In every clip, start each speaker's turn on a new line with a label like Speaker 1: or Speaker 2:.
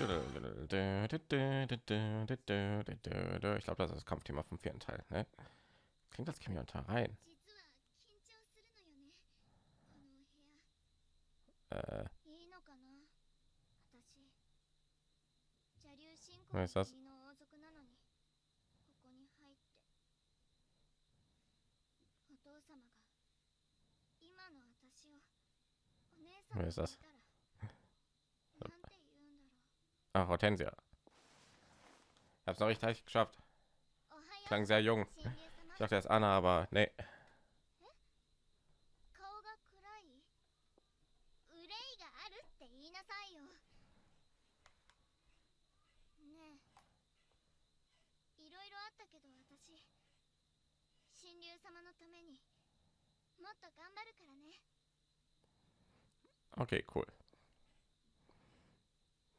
Speaker 1: Ich glaube, das ist das Kampfthema vom vierten Teil. Ne? Klingt das käme unter rein. Äh, was ist das? Wer ist das? Ach, Hortensia. Ich hab's noch richtig geschafft. Klang sehr jung. Ich dachte erst Anna, aber nee. Okay, cool.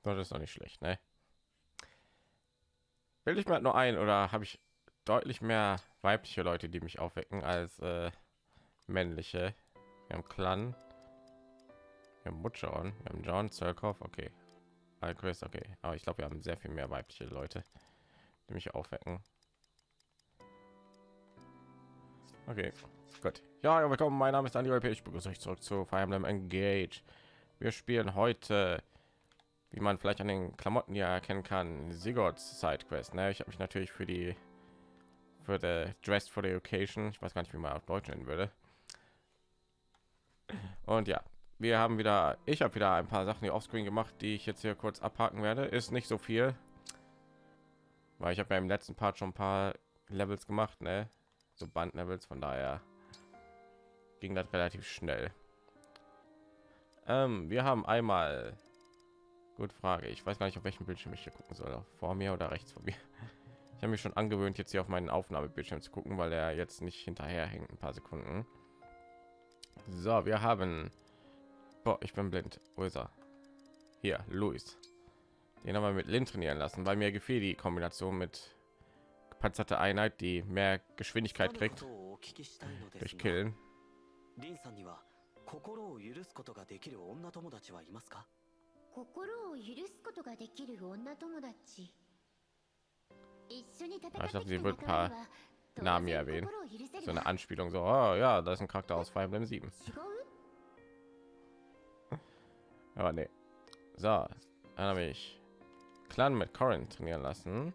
Speaker 1: Das ist doch nicht schlecht, ne? Will ich mal nur ein oder habe ich deutlich mehr weibliche Leute, die mich aufwecken als äh, männliche? Wir haben Clan, wir haben Butcheron, wir haben John Zirkov, okay. Alquist, okay. Aber ich glaube, wir haben sehr viel mehr weibliche Leute, die mich aufwecken. Okay, gut. Ja, willkommen. Mein Name ist Andy P. Ich begrüße euch zurück zu Fire Emblem Engage. Wir spielen heute, wie man vielleicht an den Klamotten ja erkennen kann, Sigurds Side Quest. Ne? Ich habe mich natürlich für die für der Dress for the Occasion, ich weiß gar nicht, wie man auf Deutsch nennen würde. Und ja, wir haben wieder, ich habe wieder ein paar Sachen hier offscreen gemacht, die ich jetzt hier kurz abhaken werde. Ist nicht so viel, weil ich habe ja im letzten Part schon ein paar Levels gemacht, ne? so Bandlevels, von daher ging das relativ schnell. Ähm, wir haben einmal, gut Frage, ich weiß gar nicht, auf welchem Bildschirm ich hier gucken soll, vor mir oder rechts von mir. Ich habe mich schon angewöhnt, jetzt hier auf meinen Aufnahmebildschirm zu gucken, weil er jetzt nicht hinterher hängt, ein paar Sekunden. So, wir haben, Boah, ich bin blind, wo ist er? Hier, Luis. Den haben wir mit Lin trainieren lassen, weil mir gefiel die Kombination mit gepanzerte Einheit, die mehr Geschwindigkeit kriegt durch Killen.
Speaker 2: リンさんには心を許すことができる女友達はいますか
Speaker 3: 心を許すことができる女友達一緒に戦って
Speaker 1: Ich glaube,
Speaker 3: き
Speaker 1: sie
Speaker 3: た
Speaker 1: wird
Speaker 3: 仲
Speaker 1: ein
Speaker 3: 間
Speaker 1: paar
Speaker 3: には当
Speaker 1: Namen
Speaker 3: 然
Speaker 1: erwähnen.
Speaker 3: 心を許せる
Speaker 1: So
Speaker 3: わ
Speaker 1: eine Anspielung, so, oh, ja, das ist ein Charakter aus Fire Emblem 7.
Speaker 3: 違う
Speaker 1: Aber nee. So, dann habe ich Clan mit Corin trainieren lassen,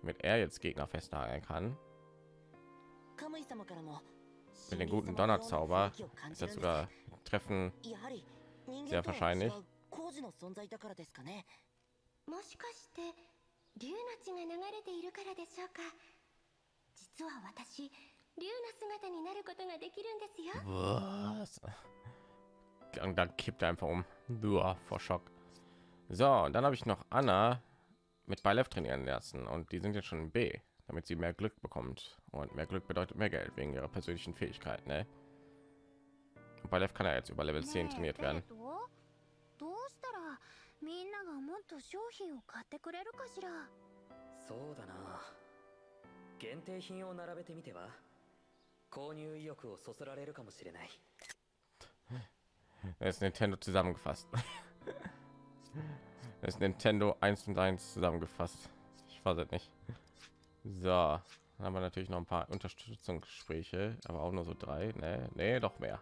Speaker 1: damit er jetzt Gegner festnageln kann.
Speaker 2: カムイ様からも
Speaker 1: Mit den guten Donnerzauber ist das sogar Treffen
Speaker 2: やはり人
Speaker 1: sehr
Speaker 2: 間とは
Speaker 1: wahrscheinlich.
Speaker 2: 違う工事の存在だからですかね
Speaker 3: もしかして竜の血が流れているからでしょうか実は私竜の姿になることができるんですよ
Speaker 1: Was? Und dann kippt er einfach um. Uah, vor Schock. So, und dann habe ich noch Anna mit Beilev trainieren lassen und die sind jetzt schon in B, damit sie mehr Glück bekommt. Und mehr Glück bedeutet mehr Geld wegen ihrer persönlichen Fähigkeit. Ne? Und Beilev kann ja jetzt über Level 10 trainiert werden.
Speaker 3: ながもっと商品を買ってくれるかしら
Speaker 4: そうだな限定品を並べてみては購入意欲をそそられるかもしれない
Speaker 1: Das ist Nintendo zusammengefasst. Das ist Nintendo 1 und 1 zusammengefasst. Ich weiß es nicht. So, dann haben wir natürlich noch ein paar Unterstützungsgespräche, aber auch nur so drei. Nee, nee, doch mehr.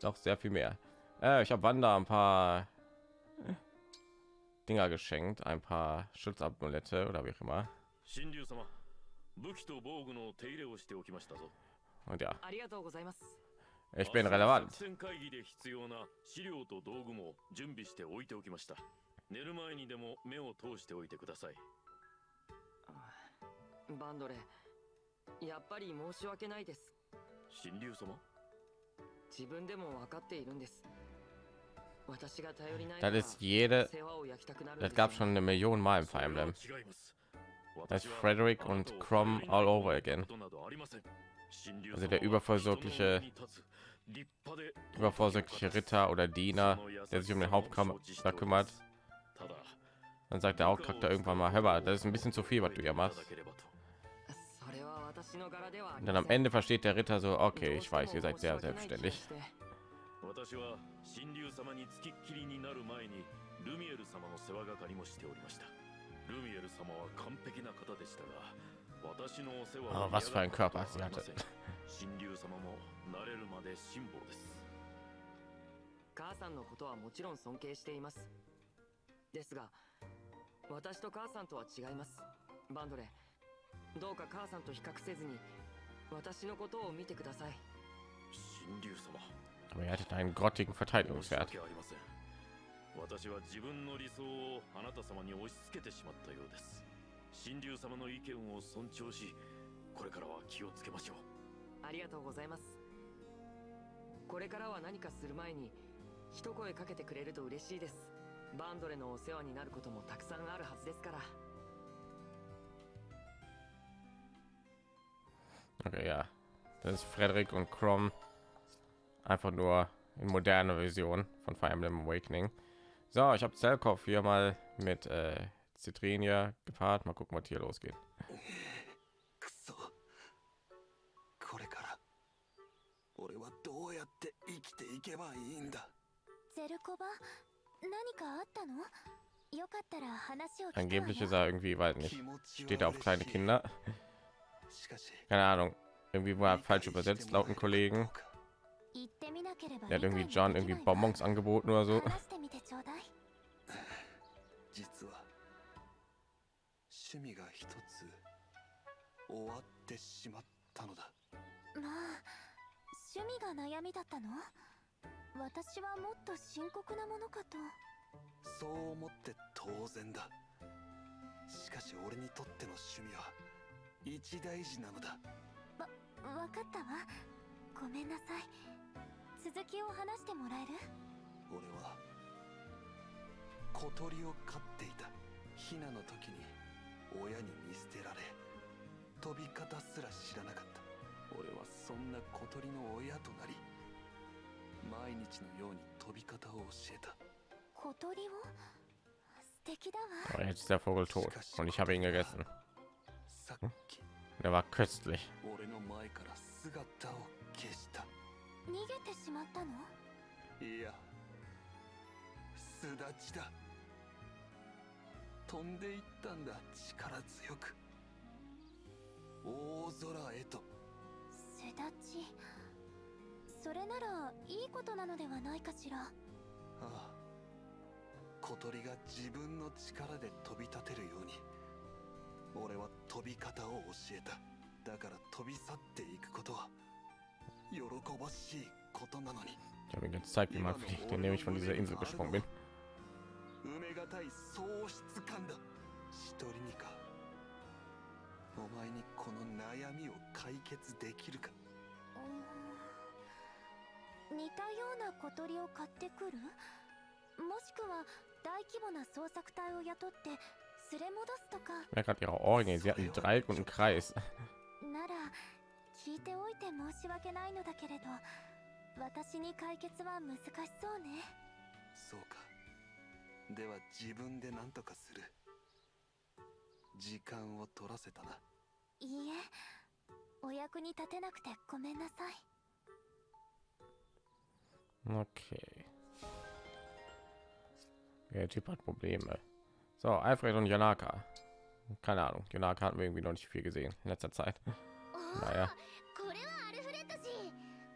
Speaker 1: Doch sehr viel mehr. Äh, ich habe Wanda ein paar Dinger geschenkt, ein paar Schutzamulette oder wie auch immer. Und ja. Ich bin relevant.
Speaker 4: Bandore,
Speaker 1: das ist jede. Das gab schon eine Million Mal im Fire Emblem. Das ist Frederick und Crom all over again. Also der übervorsorgliche übervorsorgliche Ritter oder Diener, der sich um den Hauptkampf kümmert. Dann sagt der Hauptcharakter irgendwann mal, hör mal, das ist ein bisschen zu viel, was du hier machst. Und dann am Ende versteht der Ritter so, okay, ich weiß, ihr seid sehr selbstständig.
Speaker 5: 私は神竜様につきっきりになる前にルミエル様の世話係もしておりました。ルミエル様は完璧な方でしたが私のお世話
Speaker 1: was
Speaker 5: はありま
Speaker 1: hatte.
Speaker 5: せん。神竜様も慣れるまで辛抱です。
Speaker 6: 母さんのことはもちろん尊敬しています。ですが私と母さんとは違います。バンドレどうか母さんと比較せずに私のことを見てください。
Speaker 5: 神竜様
Speaker 1: Aber er hatte einen grottigen
Speaker 5: 申し
Speaker 1: Verteidigungswert.
Speaker 5: 訳ありません私は自分の理想をあなた様に押し付けてしまったようです神竜様の意見を尊重しこれからは気をつけましょう
Speaker 6: ありがとうございますこれからは何かする前に一声かけてくれると嬉しいですバンドレのお世話になることもたくさんあるはずですから
Speaker 1: Okay, ja. Das ist Frederik und Crom. Einfach nur in moderner Version von Fire Emblem Awakening. So, ich habe Zelkov hier mal mit äh, Citrinia gepaart. Mal gucken, was hier losgeht.
Speaker 2: くそこれから俺はどうやって生きていけばいいんだ
Speaker 3: ゼルコバ何かあったのよかったら話を聞くわ
Speaker 1: Angeblich
Speaker 3: よ
Speaker 1: ist er irgendwie, weiß nicht,
Speaker 2: 気持ち
Speaker 1: steht er
Speaker 2: は
Speaker 1: auf kleine
Speaker 2: 嬉しい
Speaker 1: Kinder.
Speaker 2: しかし
Speaker 1: Keine Ahnung. Irgendwie war er falsch übersetzt laut einem Kollegen. Er hat irgendwie John irgendwie Bonbons angeboten oder so.
Speaker 2: 趣味が
Speaker 3: 悩みだったの？私はもっと深刻なものかと。
Speaker 2: そう思って当然だ。しかし俺にとっての趣味は一大事なのだ。
Speaker 3: わ分かったわ。ごめんなさい。続きを話してもらえる？
Speaker 2: 俺は小鳥を飼っていた。ヒナの時に親に見捨てられ飛び方すら知らなかった。俺はそんな小鳥の親となり毎日のように飛び方を教えた。
Speaker 3: 小鳥を？素敵だわ。
Speaker 1: Aber jetzt ist der Vogel tot. Und ich habe ihn gegessen.
Speaker 2: さっき
Speaker 1: Der war köstlich.
Speaker 2: 俺の前から姿を消した
Speaker 3: 逃げてしまったの？
Speaker 2: いや巣立ちだ。飛んでいったんだ力強く。大空へと。
Speaker 3: 巣立ちそれならいいことなのではないかしら？
Speaker 2: ああ。小鳥が自分の力で飛び立てるように。俺は飛び方を教えた。だから飛び去っていくことは 喜ばしいことなのに
Speaker 1: Ich habe ihm gezeigt, wie man fliegt, indem ich von dieser Insel gesprungen bin.
Speaker 2: 埋めがたい喪失感だ一人にかお前にこの悩みを解決できるか
Speaker 3: うーん似たような小鳥を買ってくるもしくは大規模な捜索隊を雇って連れ戻すとか
Speaker 1: Ich merke gerade ihre Ohrringe. Sie hatten einen Dreieck und einen Kreis.
Speaker 3: 聞いておいて申し訳ないのだけれど私に解決は難しそうね
Speaker 2: そうかでは自分で何とかする時間を取らせたない
Speaker 3: いえお役に立てなくてごめんなさい
Speaker 1: Okay. Der Typ hat Probleme. So, Alfred und Janaka. Keine Ahnung. Janaka hatten wir irgendwie noch nicht viel gesehen in letzter Zeit.
Speaker 3: おー
Speaker 1: Naja.
Speaker 3: これはアルフレッド氏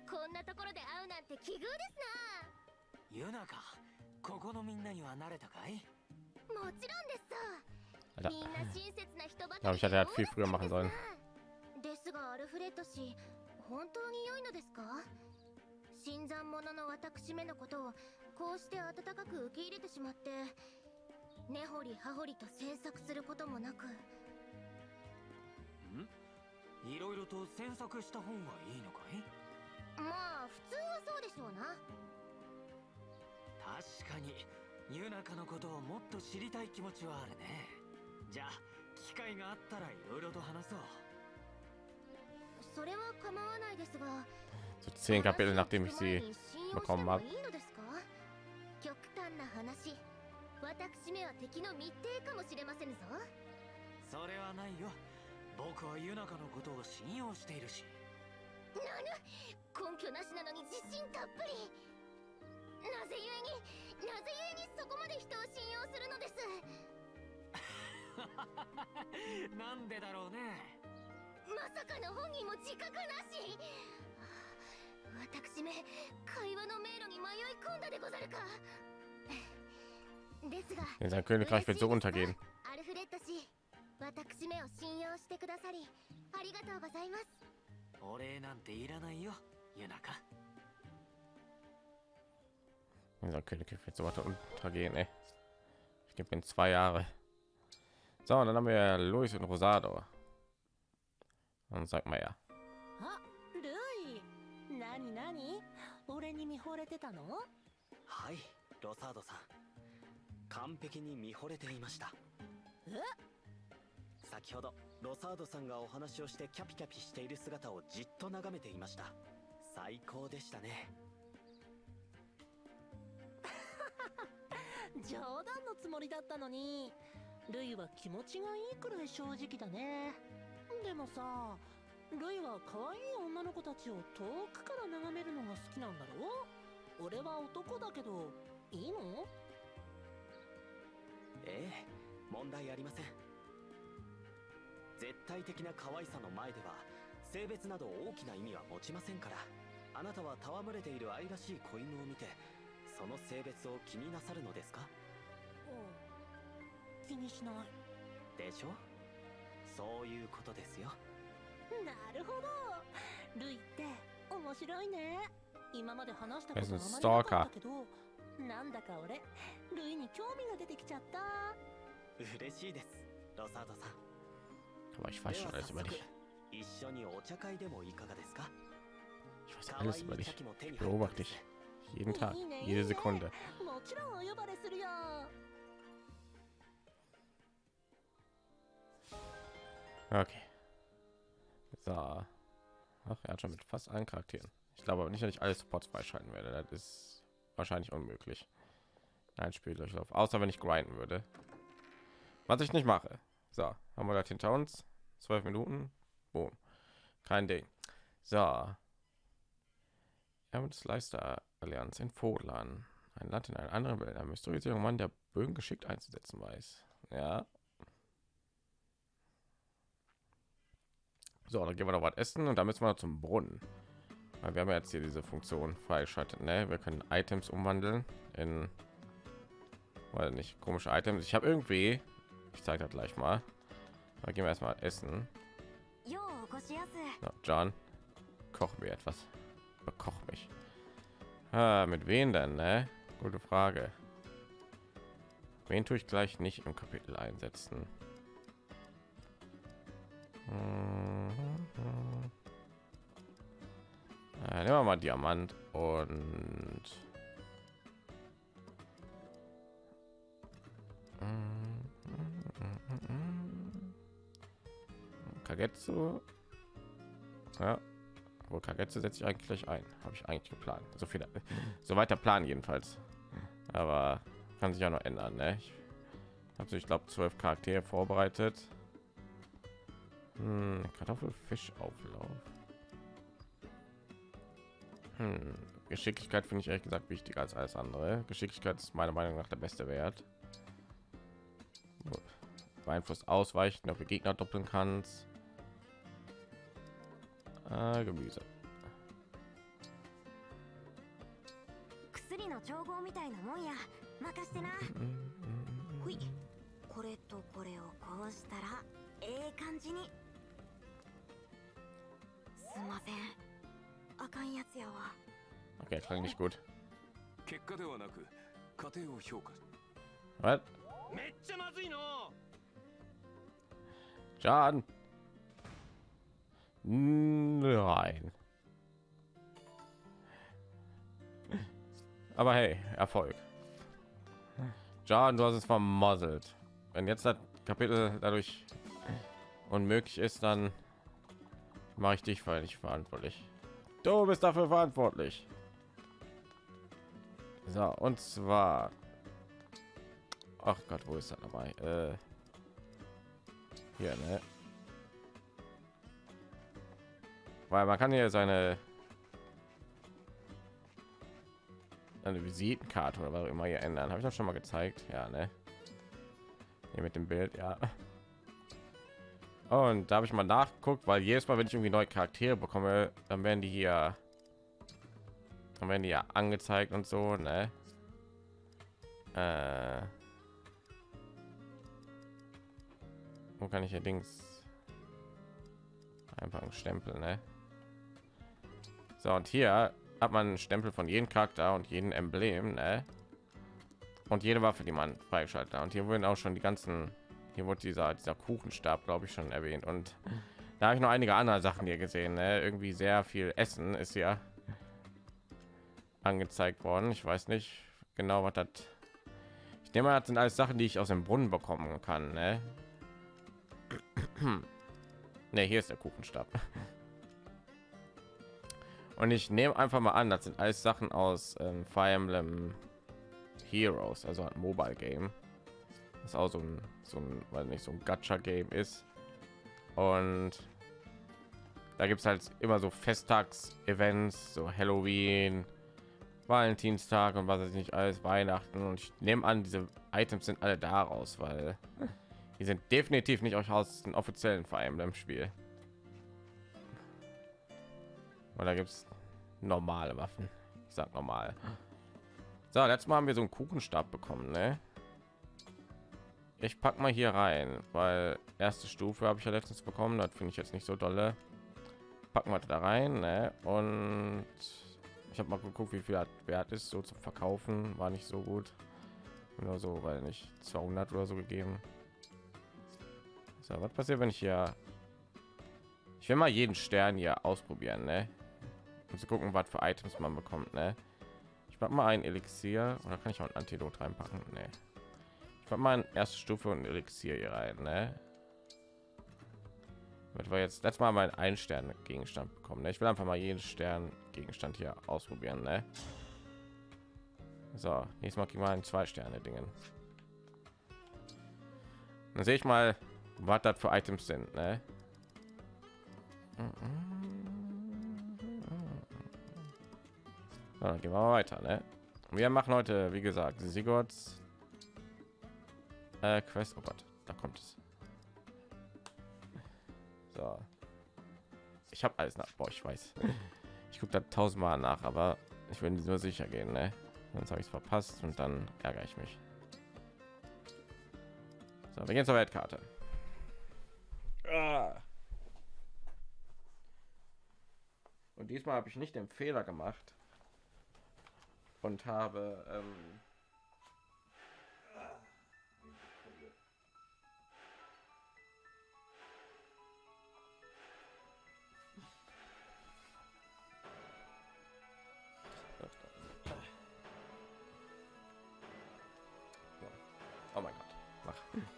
Speaker 3: こんなところで会うなんて奇遇です
Speaker 4: ユナかここのみんなには慣れたかい？
Speaker 3: なもちろんですさ.みんな親切な人ばかり
Speaker 1: ich hätte halt viel früher machen sollen.
Speaker 3: ですがアルフレッド氏本当に良いのですか？新参者の私めのことをこうして温かく受け入れてしまって根掘り葉掘りと詮索することもなく
Speaker 4: いろいろと詮索した方がいいのかい？
Speaker 3: まあ普通はそうでしょうな。
Speaker 4: 確かにユナカのことをもっと知りたい気持ちはあるね。じゃあ機会があったらいろいろと話そう。
Speaker 3: それは構わないですが
Speaker 1: So zehn Kapitel, nachdem ich sie
Speaker 3: 私めは敵の密偵かもしれませぬぞ。
Speaker 4: それはないよ僕はユナカのことを信用しているし。
Speaker 3: なぬ根拠なしなのに自信たっぷり。なぜゆえになぜゆえにそこまで人を信
Speaker 6: なんでだろうね。
Speaker 3: まさかの本人も自覚なし。私め会話の迷路に迷い込んだでござるか。ですが
Speaker 1: In untergehen.
Speaker 3: アルフレッド氏私めを信用してくださりありがとうございます
Speaker 6: お礼なんていらないよユナカ
Speaker 1: Unser Königreich wird so weiter untergehen, ey. Ich gebe ihm zwei Jahre. So, und dann haben wir Luis und Rosado. Und sag mal ja.
Speaker 7: あルイ何何俺に見惚れてたの
Speaker 4: はいロサードさん完璧に見惚れていました
Speaker 7: え
Speaker 4: 先ほどロサードさんがお話をしてキャピキャピしている姿をじっと眺めていました。最高でしたね。
Speaker 7: 冗談のつもりだったのに。ルイは気持ちがいいくらい正直だね。でもさルイは可愛い女の子たちを遠くから眺めるのが好きなんだろ？俺は男だけどいいの？
Speaker 4: ええ問題ありません絶対的な可愛さの前では性別など大きな意味は持ちませんから。あなたは戯れている愛らしい子犬を見てその性別を気になさるのですか？
Speaker 7: 気にしない。
Speaker 4: でしょ？そういうことですよ。
Speaker 7: なるほど。ルイって面白いね。今まで話したこ
Speaker 1: Er
Speaker 7: と
Speaker 1: ist
Speaker 7: あまりなか
Speaker 1: Stalker.
Speaker 7: ったけどなんだか俺ルイに興味が出てきちゃった。
Speaker 4: 嬉しいですロサードさん
Speaker 1: Aber ich weiß schon alles über dich. Ich weiß alles über dich. Ich beobachte dich. Jeden Tag, jede Sekunde. Okay. So. Ach, er hat schon mit fast allen Charakteren. Ich glaube aber nicht, dass ich alle Supports freischalten werde. Das ist wahrscheinlich unmöglich. Ein Spiel Spieldurchlauf. Außer wenn ich grinden würde. Was ich nicht mache. So, haben wir das hinter uns. Zwölf Minuten. Boom. Kein Ding. So. Erwin Leister Allianz in Fodlan. Ein Land in einer anderen Welt. Ein mysteriöser Mann, der Bögen geschickt einzusetzen weiß. Ja, So, dann gehen wir noch was essen und dann müssen wir noch zum Brunnen. Weil wir haben jetzt hier diese Funktion freigeschaltet. Ne? Wir können Items umwandeln in, weil nicht komische Items. Ich habe irgendwie, ich zeige das gleich mal. Da gehen wir erstmal essen. Na, John, koch mir etwas. Koch mich. Ah, mit wem denn? Ne? Gute Frage. Wen tue ich gleich nicht im Kapitel einsetzen? Hm, hm, hm. Äh, nehmen wir mal Diamant und Kagetsu. Ja, wo Kagetsu setze ich eigentlich gleich ein. Habe ich eigentlich geplant. So viel, so weiter Plan jedenfalls. Aber kann sich ja noch ändern. Ne? Ich habe ich glaube zwölf Charaktere vorbereitet. Hm, Kartoffelfischauflauf. Hm, Geschicklichkeit finde ich ehrlich gesagt wichtiger als alles andere. Geschicklichkeit ist meiner Meinung nach der beste Wert. Beeinflusst ausweichen, ob du Gegner doppeln kannst. Ah, Gemüse.
Speaker 3: 薬の調合みたいなもんや。任してな。
Speaker 1: Mm,
Speaker 3: ほい。これとこれをこうしたらええ感じに。すんません。あかんやつやわ。
Speaker 1: Okay, klang nicht gut.
Speaker 2: 結果ではなく過程を評価。
Speaker 1: Was?
Speaker 6: めっちゃまずいの。
Speaker 1: Schaden. Nein. Aber hey, Erfolg. John, du hast es vermasselt. Wenn jetzt das Kapitel dadurch unmöglich ist, dann mache ich dich nicht verantwortlich. Du bist dafür verantwortlich. So, und zwar. Ach Gott, wo ist er dabei? Äh, hier, ne? Weil man kann hier seine eine Visitenkarte oder was auch immer hier ändern. Habe ich das schon mal gezeigt? Ja, ne? Hier mit dem Bild, ja. Und da habe ich mal nachgeguckt, weil jedes Mal, wenn ich irgendwie neue Charaktere bekomme, dann werden die hier, dann werden die ja angezeigt und so, ne? Äh, wo kann ich hier Dings einfach einen Stempel, ne? So und hier hat man einen Stempel von jedem Charakter und jeden Emblem, ne? Und jede Waffe, die man freigeschaltet hat. Und hier wurden auch schon die ganzen hier wurde dieser dieser Kuchenstab, glaube ich, schon erwähnt. Und da habe ich noch einige andere Sachen hier gesehen. Ne? Irgendwie sehr viel Essen ist ja angezeigt worden. Ich weiß nicht genau, was das. Ich nehme mal, das sind alles Sachen, die ich aus dem Brunnen bekommen kann. Ne, ne hier ist der Kuchenstab. Und ich nehme einfach mal an, das sind alles Sachen aus ähm, Fire Emblem Heroes, also ein Mobile Game ist auch so ein, so ein weil nicht so ein Gacha Game ist. Und da gibt es halt immer so Festtags-Events, so Halloween, Valentinstag und was weiß ich nicht alles, Weihnachten. Und ich nehme an, diese Items sind alle daraus, weil die sind definitiv nicht aus den offiziellen Fire Emblem Spiel. Da gibt es normale Waffen. Ich sag normal. So, letztes Mal haben wir so einen Kuchenstab bekommen, ne? ich pack mal hier rein weil erste stufe habe ich ja letztens bekommen das finde ich jetzt nicht so dolle packen wir da rein ne? und ich habe mal geguckt wie viel wert ist so zum verkaufen war nicht so gut nur so weil nicht 200 oder so gegeben so was passiert wenn ich hier ich will mal jeden stern hier ausprobieren ne? Um zu gucken was für items man bekommt ne? ich mache mal ein elixier oder kann ich auch ein antidot reinpacken ne? Ich mal erste Stufe und Elixier hier rein, ne? Wird wir jetzt letztes Mal mein ein Stern Gegenstand bekommen. Ne? Ich will einfach mal jeden Stern Gegenstand hier ausprobieren, ne? So, nächstes Mal kriegen wir ein zwei Sterne Dingen. Dann sehe ich mal, was das für Items sind, ne? So, dann gehen wir weiter, ne? Wir machen heute, wie gesagt, Sigurds äh, Quest, oh Gott, da kommt es. So. Ich habe alles nach. Boah, ich weiß. Ich gucke da tausendmal nach, aber ich will nur sicher gehen, ne? Sonst habe ich es verpasst und dann ärgere ich mich. So, wir gehen zur Weltkarte. Ah. Und diesmal habe ich nicht den Fehler gemacht und habe ähm,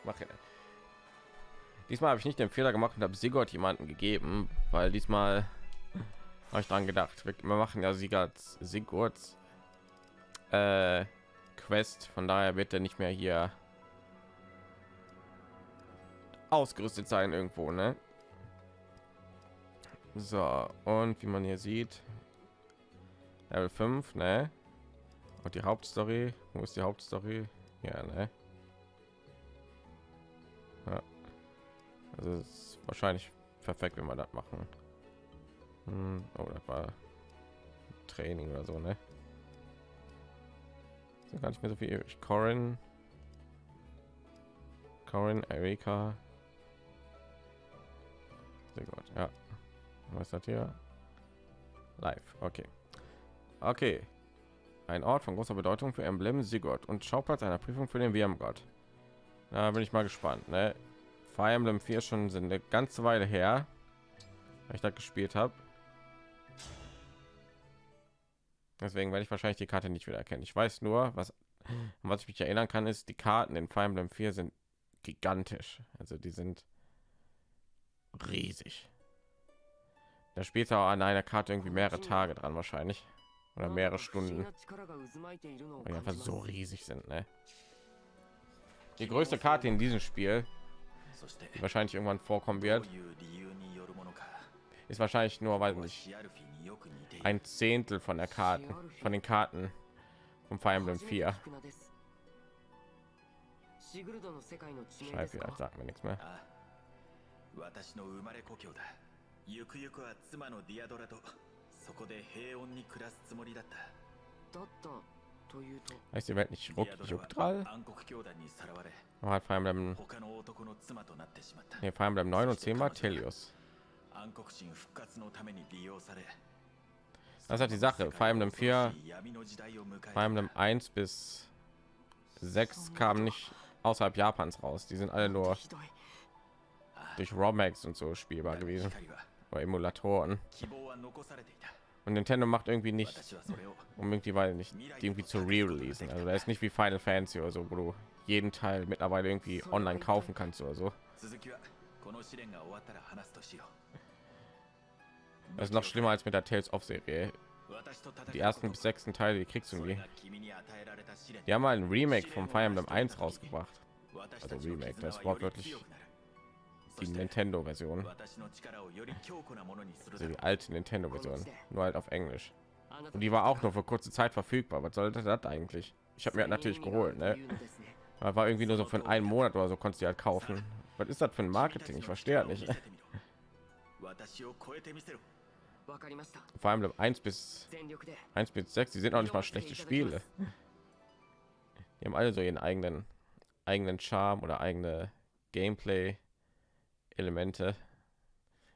Speaker 1: mache. Diesmal habe ich nicht den Fehler gemacht und habe Sigurd jemanden gegeben, weil diesmal habe ich dran gedacht. Wir, machen ja Sigurds, Sigurds äh, Quest, von daher wird er nicht mehr hier ausgerüstet sein irgendwo, ne? So, und wie man hier sieht, Level 5, ne? Und die Hauptstory, wo ist die Hauptstory? Ja, ne? Ja. Also ist wahrscheinlich perfekt, wenn wir das machen. Hm, oh, das war Training oder so, ne? Ist gar nicht mehr so viel. Ich Corin, Corin, Erika. Sehr gut, ja. Was ist das hier? Live, okay. Okay. Ein Ort von großer Bedeutung für Emblem Sigurd und Schauplatz einer Prüfung für den WM-Gott. Da bin ich mal gespannt. Ne? Fire Emblem 4 schon sind eine ganze Weile her, ich da gespielt habe. Deswegen werde ich wahrscheinlich die Karte nicht wieder erkennen. Ich weiß nur, was, was ich mich erinnern kann, ist, die Karten in Fire Emblem 4 sind gigantisch. Also die sind riesig. Da spielt auch an einer Karte irgendwie mehrere Tage dran wahrscheinlich. Oder mehrere Stunden. Weil die einfach so riesig sind, ne? die größte Karte in diesem Spiel, die wahrscheinlich irgendwann vorkommen wird, ist wahrscheinlich nur, weil nicht ein Zehntel von der Karten, von den Karten vom Fire Emblem 4. Schreib ja, sagt mir nichts mehr.
Speaker 8: 私の生まれ故郷だゆくゆくは妻のディアドラとそこで平穏に暮らすつもりだった
Speaker 6: だったというと
Speaker 1: Heißt die Welt nicht
Speaker 8: デ
Speaker 1: Ruck,
Speaker 8: ィアドラ
Speaker 1: Jucktral?
Speaker 8: は暗黒教団にさらわれ
Speaker 1: Aber hat Fire Emblem,
Speaker 8: 他の男の妻となってしまった
Speaker 1: nee, Fire Emblem 9 und 10 war Telios.
Speaker 8: 暗黒神復活のために利用され
Speaker 1: das hat die Sache. vor allem 4, Fire Emblem 1 bis 6 kam nicht außerhalb Japans raus. Die sind alle nur durch ROMAX und so spielbar gewesen. Bei Emulatoren. Und Nintendo macht irgendwie nicht, um die weil nicht irgendwie zu re-releasen. Also da ist nicht wie Final Fantasy oder so, wo du jeden Teil mittlerweile irgendwie online kaufen kannst oder so. Das ist noch schlimmer als mit der Tales of Serie. Die ersten bis sechsten Teile, die kriegst du nie. Die haben mal ein Remake vom Fire Emblem 1 rausgebracht. Also Remake, das
Speaker 8: Wort wirklich
Speaker 1: die
Speaker 8: Nintendo Version.
Speaker 1: Also die alte Nintendo Version, nur halt auf Englisch. Und die war auch nur für kurze Zeit verfügbar. Was sollte das eigentlich? Ich habe mir halt natürlich geholt, ne? Aber war irgendwie nur so für einen Monat oder so konntest du halt kaufen. Was ist das für ein Marketing? Ich verstehe halt nicht. Vor allem 1 bis 1 bis 6, die sind auch nicht mal schlechte Spiele. Die haben alle so ihren eigenen eigenen Charme oder eigene Gameplay Elemente.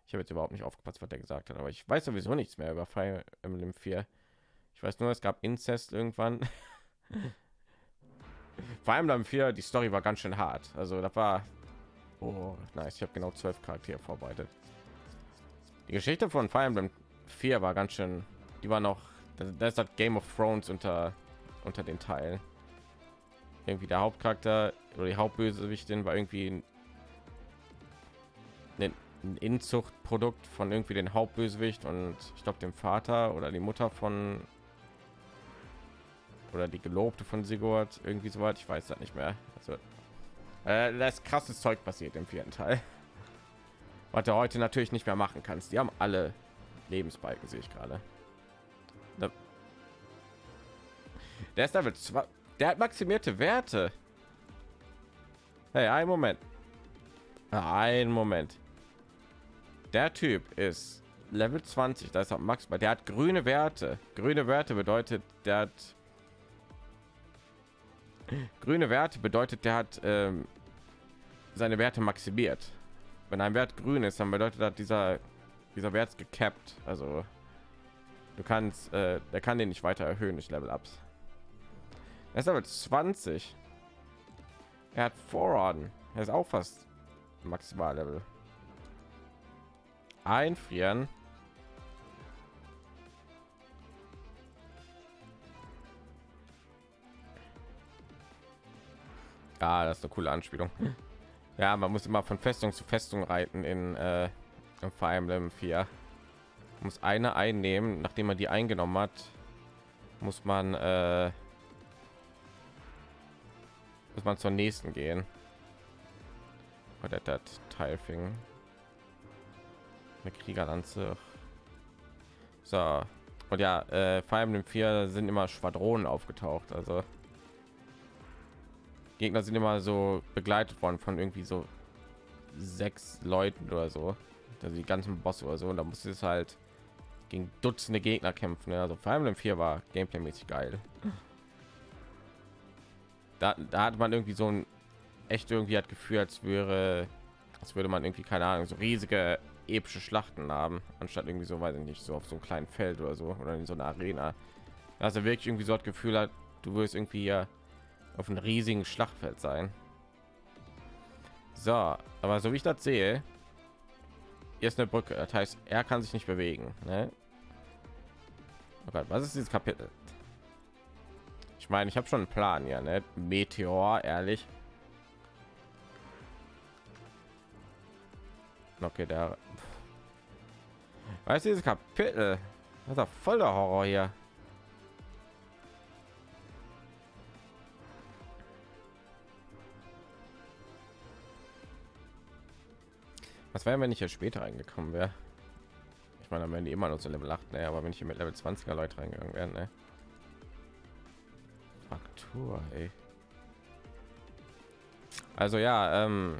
Speaker 1: Ich habe jetzt überhaupt nicht aufgepasst, was er gesagt hat, aber ich weiß sowieso nichts mehr über Fire Emblem 4. Ich weiß nur, es gab Inzest irgendwann. Vor allem dann 4, die Story war ganz schön hart. Also da war oh, nice. Ich habe genau zwölf Charaktere vorbereitet. Die Geschichte von Fire Emblem 4 war ganz schön, die war noch, das, das Game of Thrones unter unter den Teilen. Irgendwie der Hauptcharakter oder die Hauptbösewichtin war irgendwie ein, ein, Inzuchtprodukt von irgendwie den Hauptbösewicht und ich glaube dem Vater oder die Mutter von oder die Gelobte von Sigurd irgendwie so weit. Ich weiß das nicht mehr. Also äh, das ist krasses Zeug passiert im vierten Teil. Was du heute natürlich nicht mehr machen kannst. Die haben alle Lebensbalken, sehe ich gerade. Der ist Level 2. Der hat maximierte Werte. Hey, ein Moment. Ein Moment. Der Typ ist Level 20. Da ist auch Max. Der hat grüne Werte. Grüne Werte bedeutet, der hat grüne Werte bedeutet, der hat ähm, seine Werte maximiert. Wenn ein Wert grün ist, dann bedeutet das, dieser dieser Wert gecapped. Also du kannst, äh, der kann den nicht weiter erhöhen durch Level Ups. Er ist aber 20. Er hat Vororden. Er ist auch fast maximal Level. Einfrieren. Ja, das ist eine coole Anspielung. Ja, man muss immer von Festung zu Festung reiten in äh, im Fire Emblem 4. Man muss eine einnehmen, nachdem man die eingenommen hat, muss man äh, muss man zur nächsten gehen. Oder das Teil fing. Eine Kriegerlanze. So. Und ja, äh, Fire Emblem 4 sind immer Schwadronen aufgetaucht. Also Gegner sind immer so begleitet worden von irgendwie so sechs Leuten oder so. Also die ganzen Boss oder so. Und da musste es halt gegen Dutzende Gegner kämpfen. ne? Also Fire Emblem 4 war Gameplay-mäßig geil. Da, da hat man irgendwie so ein echt irgendwie hat Gefühl, als wäre, als würde man irgendwie keine Ahnung, so riesige epische Schlachten haben, anstatt irgendwie so, weiß ich nicht, so auf so einem kleinen Feld oder so oder in so einer Arena. Also wirklich irgendwie so das Gefühl hat, du wirst irgendwie hier auf einem riesigen Schlachtfeld sein. So, aber so wie ich das sehe, hier ist eine Brücke. Das heißt, er kann sich nicht bewegen. Ne? Oh Gott, was ist dieses Kapitel? Ich meine, ich habe schon einen Plan, ja, ne? Meteor, ehrlich. Okay, der. Weißt du, dieses Kapitel? Das ist doch voll der Horror hier. Was wäre, wenn ich hier später reingekommen wäre? Ich meine, wären die immer noch so Level 8, ne? aber wenn ich hier mit Level 20er Leute reingegangen wäre, ne? Fraktur, ey. Also ja, ähm,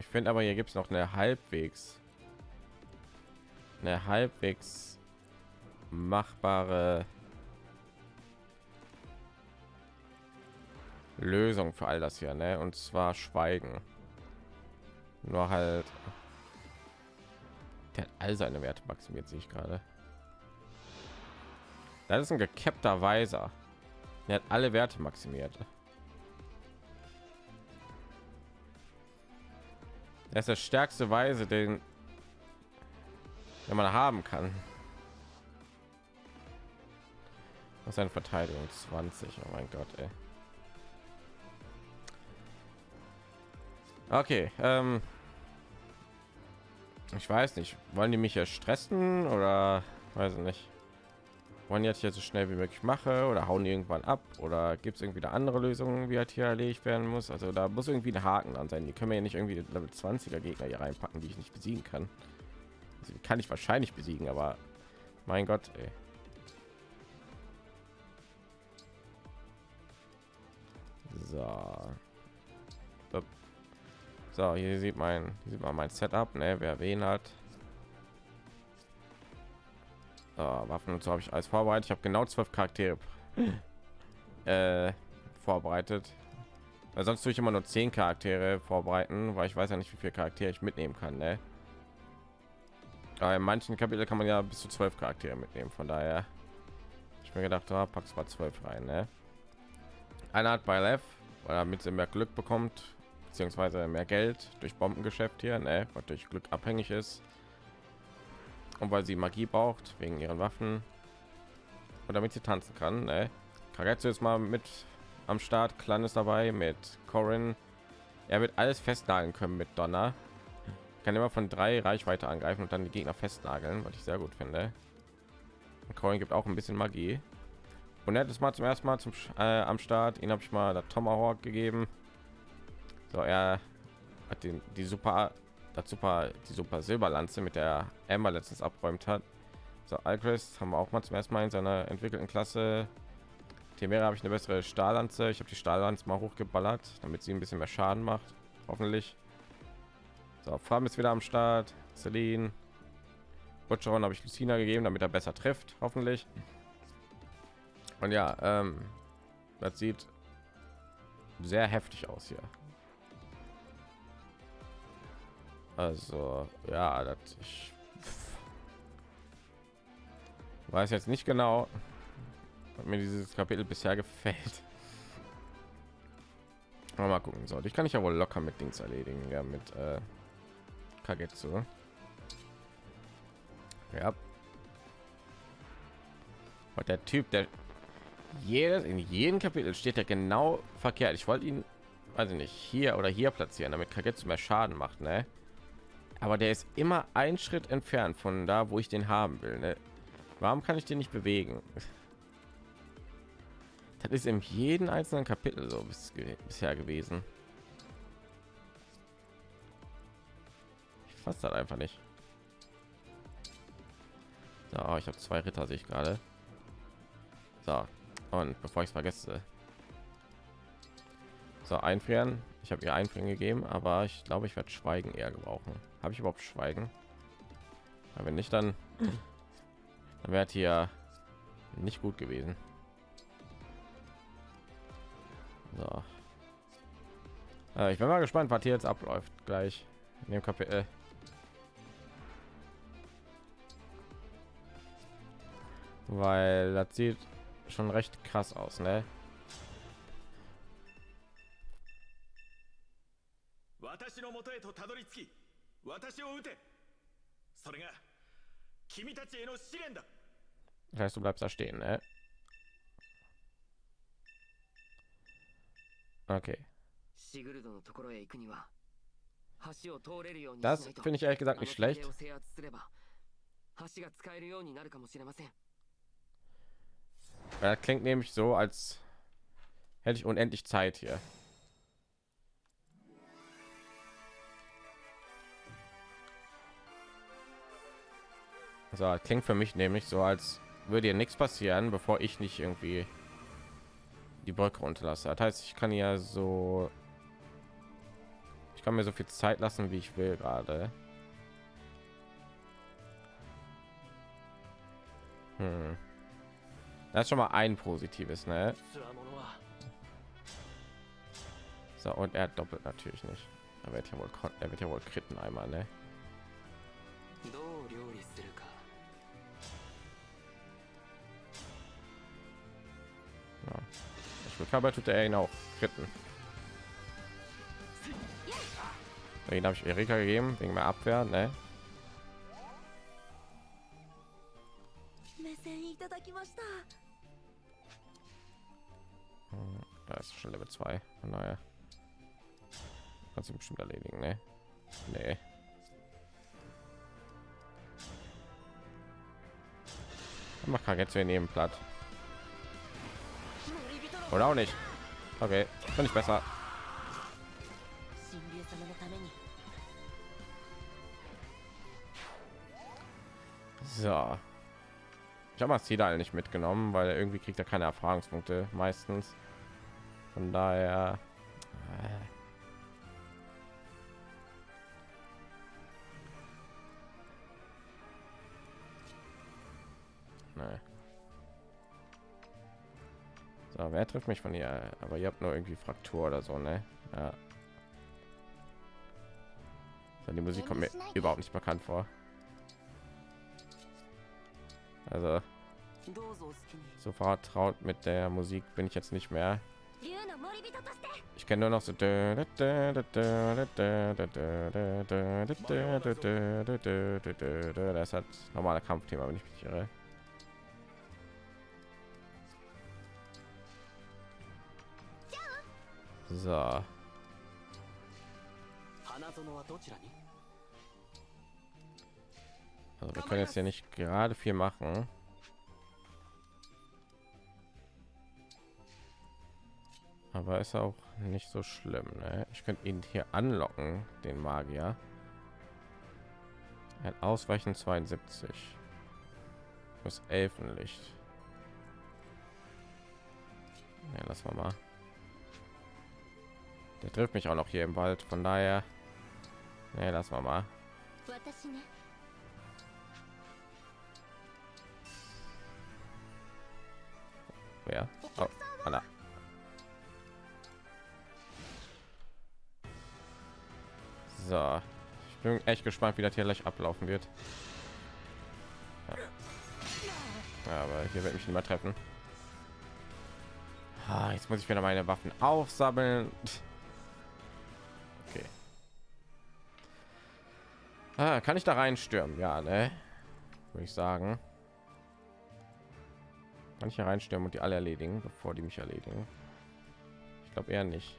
Speaker 1: ich finde aber hier gibt es noch eine halbwegs eine halbwegs machbare Lösung für all das hier, ne? Und zwar Schweigen. Nur halt, der hat all seine Werte maximiert, sehe ich gerade. Das ist ein gekeppter Weiser. Er hat alle Werte maximiert. Er ist der stärkste Weise, den, den man haben kann. Was eine Verteidigung 20. Oh mein Gott, ey. Okay, ähm, ich weiß nicht, wollen die mich ja stressen oder weiß ich nicht. Wollen jetzt hier so schnell wie möglich mache oder hauen irgendwann ab oder gibt es irgendwie eine andere Lösung, wie halt hier erledigt werden muss? Also da muss irgendwie ein Haken an sein. Die können wir ja nicht irgendwie Level 20er Gegner hier reinpacken, die ich nicht besiegen kann. Also, kann ich wahrscheinlich besiegen, aber mein Gott, ey. So. So, hier sieht man, hier sieht man mein Setup, ne, wer wen hat. So, Waffen und so habe ich alles vorbereitet. Ich habe genau zwölf Charaktere äh, vorbereitet. Weil sonst tue ich immer nur zehn Charaktere vorbereiten, weil ich weiß ja nicht, wie viele Charaktere ich mitnehmen kann. Ne? Aber in manchen Kapitel kann man ja bis zu zwölf Charaktere mitnehmen. Von daher, ich mir gedacht, oh, packst mal zwölf rein. Ne? Einer hat bei Lev, weil er mit mehr Glück bekommt, beziehungsweise mehr Geld durch Bombengeschäft hier, ne, was durch Glück abhängig ist. Und weil sie Magie braucht wegen ihren Waffen und damit sie tanzen kann. Ne? Kagetsu ist mal mit am Start, Clan ist dabei mit Corin. Er wird alles festnageln können mit Donner. Kann immer von drei Reichweite angreifen und dann die Gegner festnageln, was ich sehr gut finde. Und Corin gibt auch ein bisschen Magie. Und er es mal zum ersten Mal zum äh, am Start. Ihn habe ich mal der Tomahawk gegeben. So, er hat den, die super, das super, die super Silberlanze, mit der Emma letztens abräumt hat. So, Alcrest haben wir auch mal zum ersten Mal in seiner entwickelten Klasse. Temera habe ich eine bessere Stahllanze. Ich habe die Stahllanze mal hochgeballert, damit sie ein bisschen mehr Schaden macht. Hoffentlich. So, Farm ist wieder am Start. Celine. Butcheron habe ich Lucina gegeben, damit er besser trifft, hoffentlich. Und ja, ähm, das sieht sehr heftig aus hier. Also ja, das ich weiß jetzt nicht genau, ob mir dieses Kapitel bisher gefällt. Aber mal gucken soll. Ich kann ich ja wohl locker mit Dings erledigen, ja mit äh, Kagetsu. Ja. Und der Typ, der jedes in jedem Kapitel steht er genau verkehrt. Ich wollte ihn, also nicht hier oder hier platzieren, damit Kagetsu mehr Schaden macht, ne? Aber der ist immer ein Schritt entfernt von da, wo ich den haben will. Ne? Warum kann ich den nicht bewegen? Das ist in jedem einzelnen Kapitel so bis, bisher gewesen. Ich fasse das einfach nicht. So, ich habe zwei Ritter, sehe ich gerade. So, und bevor ich es vergesse, so einfrieren. Ich habe ihr einfrieren gegeben, aber ich glaube, ich werde Schweigen eher gebrauchen. Habe ich überhaupt Schweigen? Aber wenn nicht, dann, dann wäre hier nicht gut gewesen. So. Äh, ich bin mal gespannt, was hier jetzt abläuft gleich in dem Kapitel. Weil das sieht schon recht krass aus, ne? 私を撃てそれが君たちへの試練だ Das heißt, du bleibst da stehen, ne? Okay. Das finde ich ehrlich gesagt nicht schlecht. Das klingt nämlich so, als hätte ich unendlich Zeit hier. Also klingt für mich nämlich so, als würde hier nichts passieren, bevor ich nicht irgendwie die Brücke runterlasse. Das heißt, ich kann ja so, ich kann mir so viel Zeit lassen, wie ich will gerade. Hm. Das ist schon mal ein positives, ne? So und er doppelt natürlich nicht. Er wird ja wohl, er wird ja wohl kritten einmal, ne? Körper tut er ihn auch kritten. Den habe ich Erika gegeben wegen der Abwehr, ne? Hm, da ist schon Level 2. Naja. Kannst du bestimmt erledigen, ne? Nee. Mach jetzt wir nehmen platt. Oder auch nicht. Okay, kann ich besser. So. Ich habe Masida nicht mitgenommen, weil irgendwie kriegt er keine Erfahrungspunkte meistens. Von daher Aber wer trifft mich von hier? Aber ihr habt nur irgendwie Fraktur oder so, ne? Ja. Die Musik kommt mir überhaupt nicht bekannt vor. Also so vertraut mit der Musik bin ich jetzt nicht mehr. Ich kenne nur noch so. Das hat normaler Kampfthema, wenn ich mich irre. So. Also wir können jetzt hier nicht gerade viel machen. Aber ist auch nicht so schlimm. Ne? Ich könnte ihn hier anlocken, den Magier. Ein Ausweichen 72. Das Elfenlicht. Ja, lass mal mal. Der trifft mich auch noch hier im Wald. Von daher, nee, lass mal mal. Wer? Oh, Anna. So, ich bin echt gespannt, wie das hier gleich ablaufen wird. Ja. Aber hier wird mich nicht mehr treffen. Ah, jetzt muss ich wieder meine Waffen aufsammeln. Ah, kann ich da reinstürmen? Ja, ne? Würde ich sagen. Kann ich hier reinstürmen und die alle erledigen, bevor die mich erledigen? Ich glaube eher nicht.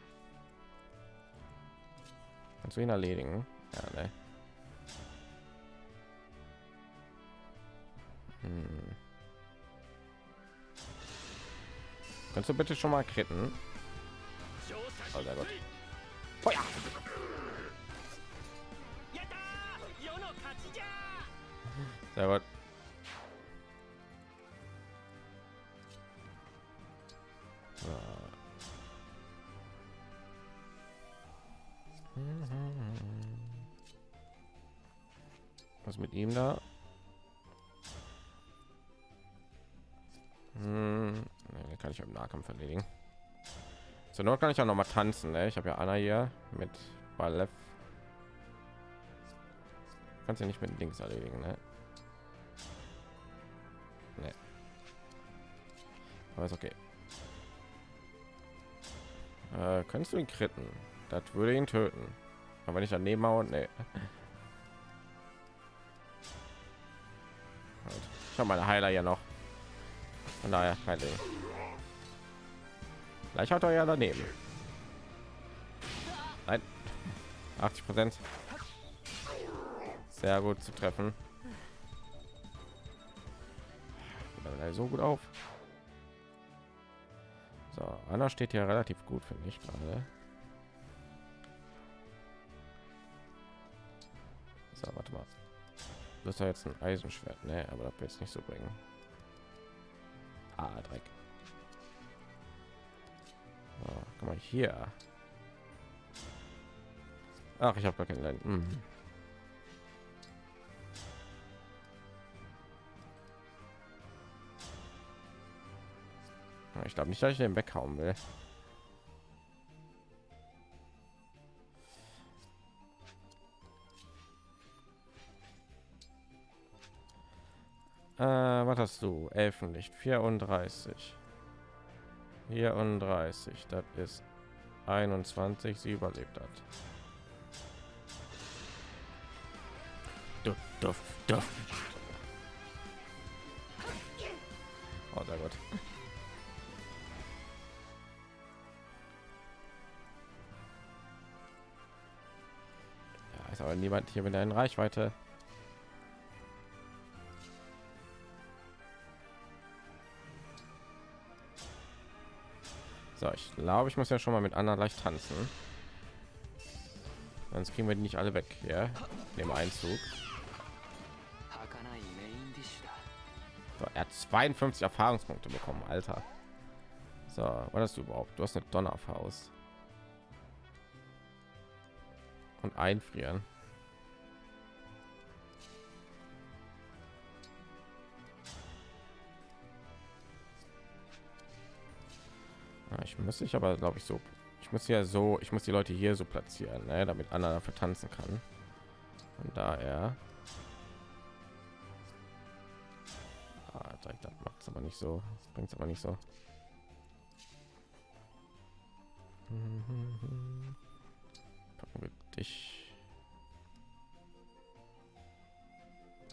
Speaker 1: Kannst du ihn erledigen? Ja, ne? Hm. Kannst du bitte schon mal kritten? Oh, sehr gut. Feuer! Sehr gut. Was mit ihm da? Hm, nee, kann ich im Nahkampf erledigen. Zur Not kann ich auch noch mal tanzen. Ne? Ich habe ja Anna hier mit Balef. Kannst ja nicht mit links erledigen, ne? Aber ist okay. Äh, kannst du ihn kritten? Das würde ihn töten. Aber ich daneben haue, nee. Halt. Ich habe meine Heiler ja noch. Von daher kein Ding. Gleich hat er ja daneben. Nein. 80 Prozent. Sehr gut zu treffen. So gut auf. Anna steht hier relativ gut, finde ich gerade. So, warte mal. Das ist ja jetzt ein Eisenschwert, ne? Aber das wird jetzt nicht so bringen. Ah, Dreck. So, guck mal hier. Ach, ich habe gar keinen Land. Mhm. Ich glaube nicht, dass ich den weghauen will. Äh, was hast du? Elfenlicht 34. 34, das ist 21, sie überlebt hat. Duff, duff, duff. Oh, sehr gut. Ist aber niemand hier mit einer Reichweite. So, ich glaube, ich muss ja schon mal mit Anna leicht tanzen. Sonst kriegen wir die nicht alle weg, ja? Dem Einzug. So, er hat 52 Erfahrungspunkte bekommen, Alter. So, was hast du überhaupt? Du hast eine Donnerfaust. Und einfrieren. Ja, ich muss ich aber glaube ich so ich muss ja so ich muss die leute hier so platzieren ne, damit Anna dafür tanzen kann. Und daher. Ah, das macht es aber nicht so bringt es aber nicht so. packen dich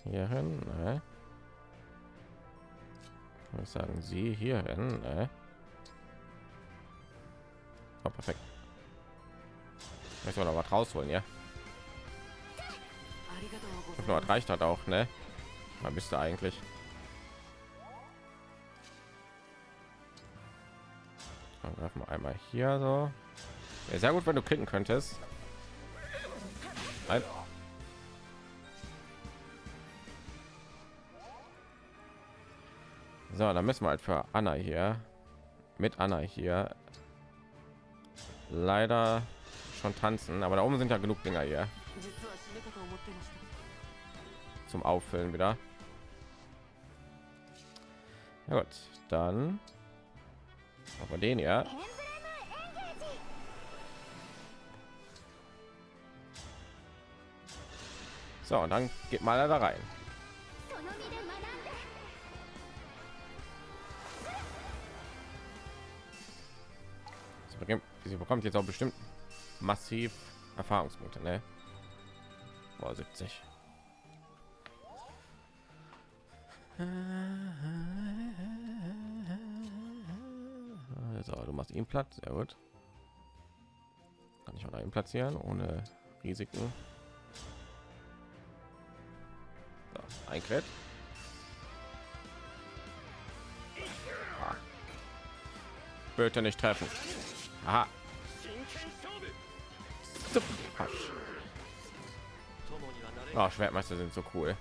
Speaker 1: hier hin ne? ich sagen sie hier hin ne? Oh, perfekt. Ich noch was rausholen, ja. Nur reicht hat auch, ne? Man müsste eigentlich. Dann greifen wir einmal hier so. Ja, sehr gut, wenn du klicken könntest. Nein. So, dann müssen wir halt für Anna hier mit Anna hier leider schon tanzen, aber da oben sind ja genug Dinger hier zum Auffüllen wieder. Ja gut, dann aber den ja. So, und dann geht mal da rein. sie bekommt jetzt auch bestimmt massiv Erfahrungspunkte, ne? Boah, 70. Also, du machst ihn Platz, sehr gut. Kann ich auch einen platzieren ohne Risiken. Ein Crit. Ah. Bitte nicht treffen. Aha. Oh, Schwertmeister sind so cool.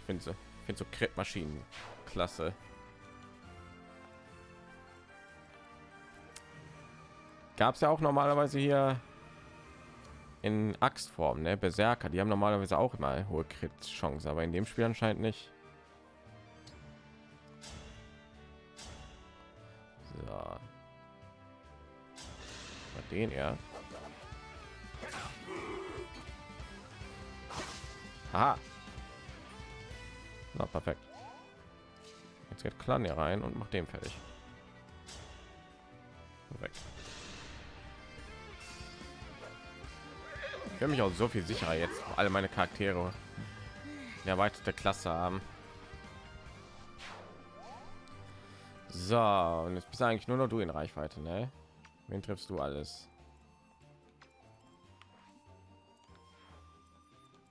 Speaker 1: Ich finde so, finde so Krit-Maschinen klasse. Gab es ja auch normalerweise hier in Axtform, ne? Berserker, die haben normalerweise auch immer hohe Crit-Chance, aber in dem Spiel anscheinend nicht. den ja Aha. Na, perfekt. Jetzt geht Clan hier rein und macht den fertig. Weg. Fühle mich auch so viel sicherer jetzt, alle meine Charaktere eine erweiterte Klasse haben. So, und jetzt bist eigentlich nur noch du in Reichweite, ne? Wen triffst du alles?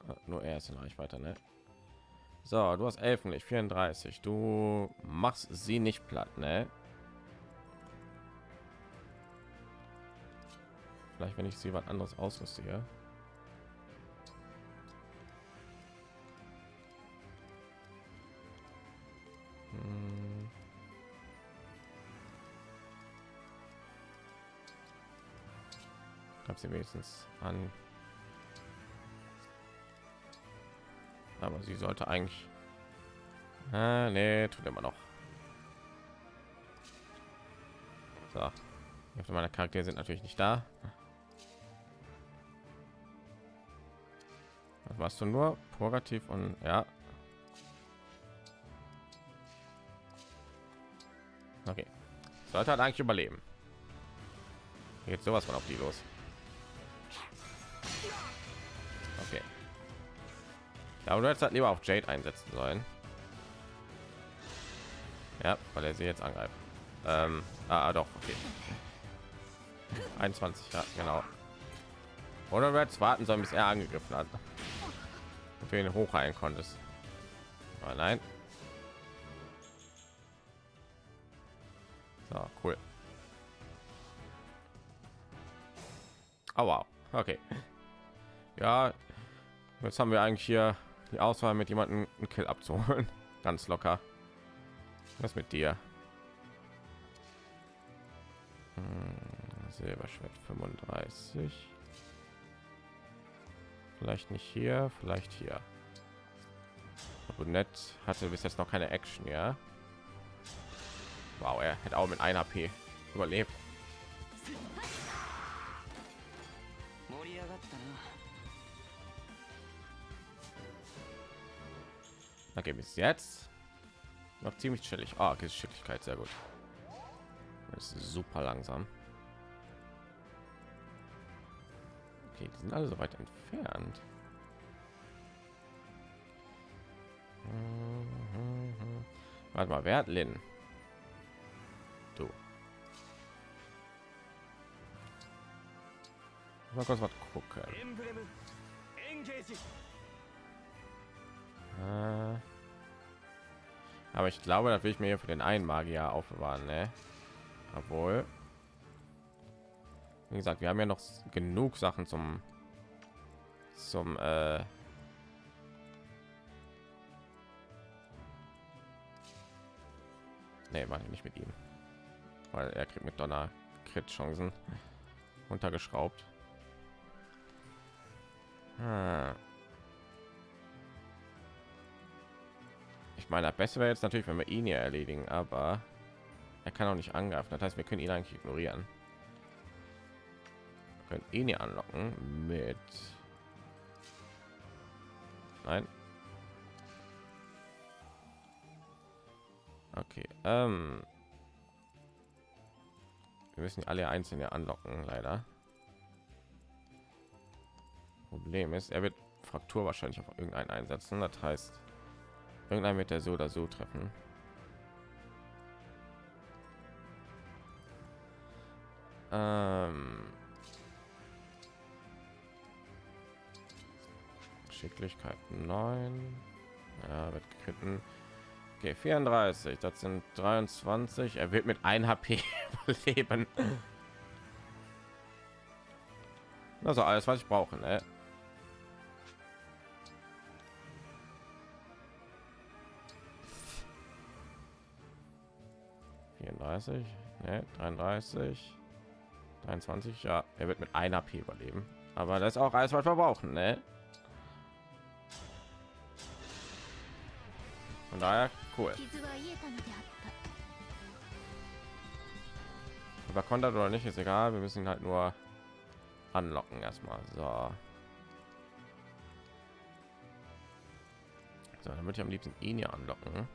Speaker 1: Ah, nur er ist in Reichweite, ne? So, du hast Elfenlicht 34. Du machst sie nicht platt, ne? Vielleicht, wenn ich sie was anderes ausrüste Gab sie wenigstens an. Aber sie sollte eigentlich. Ah, nee, tut immer noch. So. Die Hälfte Charaktere sind natürlich nicht da. Was warst du nur? Purgativ und ja. Okay. Sollte halt eigentlich überleben. Jetzt sowas von auf die los. Ja, aber du hättest halt lieber auf Jade einsetzen sollen. Ja, weil er sie jetzt angreift. Ähm, ah, doch, okay. 21, ja, genau. Oder wir jetzt warten sollen, bis er angegriffen hat. Und du ihn hochheilen konntest. Aber nein. So, cool. Oh, wow. Okay. Ja, jetzt haben wir eigentlich hier die Auswahl mit jemandem einen Kill abzuholen. Ganz locker. Was mit dir? Hm, Silberschwert 35. Vielleicht nicht hier, vielleicht hier. Brunett hatte bis jetzt noch keine Action, ja. Wow, er hätte auch mit einer HP überlebt. Okay, bis jetzt noch ziemlich chillig. Ah, okay, Geschicklichkeit sehr gut. Das ist super langsam. Okay, die sind alle so weit entfernt. Warte mal, wer hat Lin? Du. Mal kurz was gucken. Äh, aber ich glaube, da will ich mir für den einen Magier aufbewahren, ne? Obwohl, wie gesagt, wir haben ja noch genug Sachen zum zum äh, nee, ich nicht mit ihm, weil er kriegt mit Donner Crit Chancen untergeschraubt. Hm. Ich meine, besser wäre jetzt natürlich, wenn wir ihn hier erledigen, aber er kann auch nicht angreifen. Das heißt, wir können ihn eigentlich ignorieren. Wir können ihn hier anlocken mit. Nein. Okay. Ähm. Wir müssen alle einzeln hier anlocken, leider. Problem ist, er wird Fraktur wahrscheinlich auf irgendeinen einsetzen. Das heißt, irgendein wird er so oder so treffen. Ähm Geschicklichkeit 9. Ja, wird gekritten. Okay, 34. Das sind 23. Er wird mit 1 HP überleben. Also alles, was ich brauche. Ne? 34, ne, 33, 23. Ja, er wird mit einer P überleben. Aber das ist auch alles, was wir brauchen, ne? Von daher cool. Über Kontert oder nicht ist egal. Wir müssen ihn halt nur anlocken erstmal. So. So, dann würde ich am liebsten ihn hier anlocken.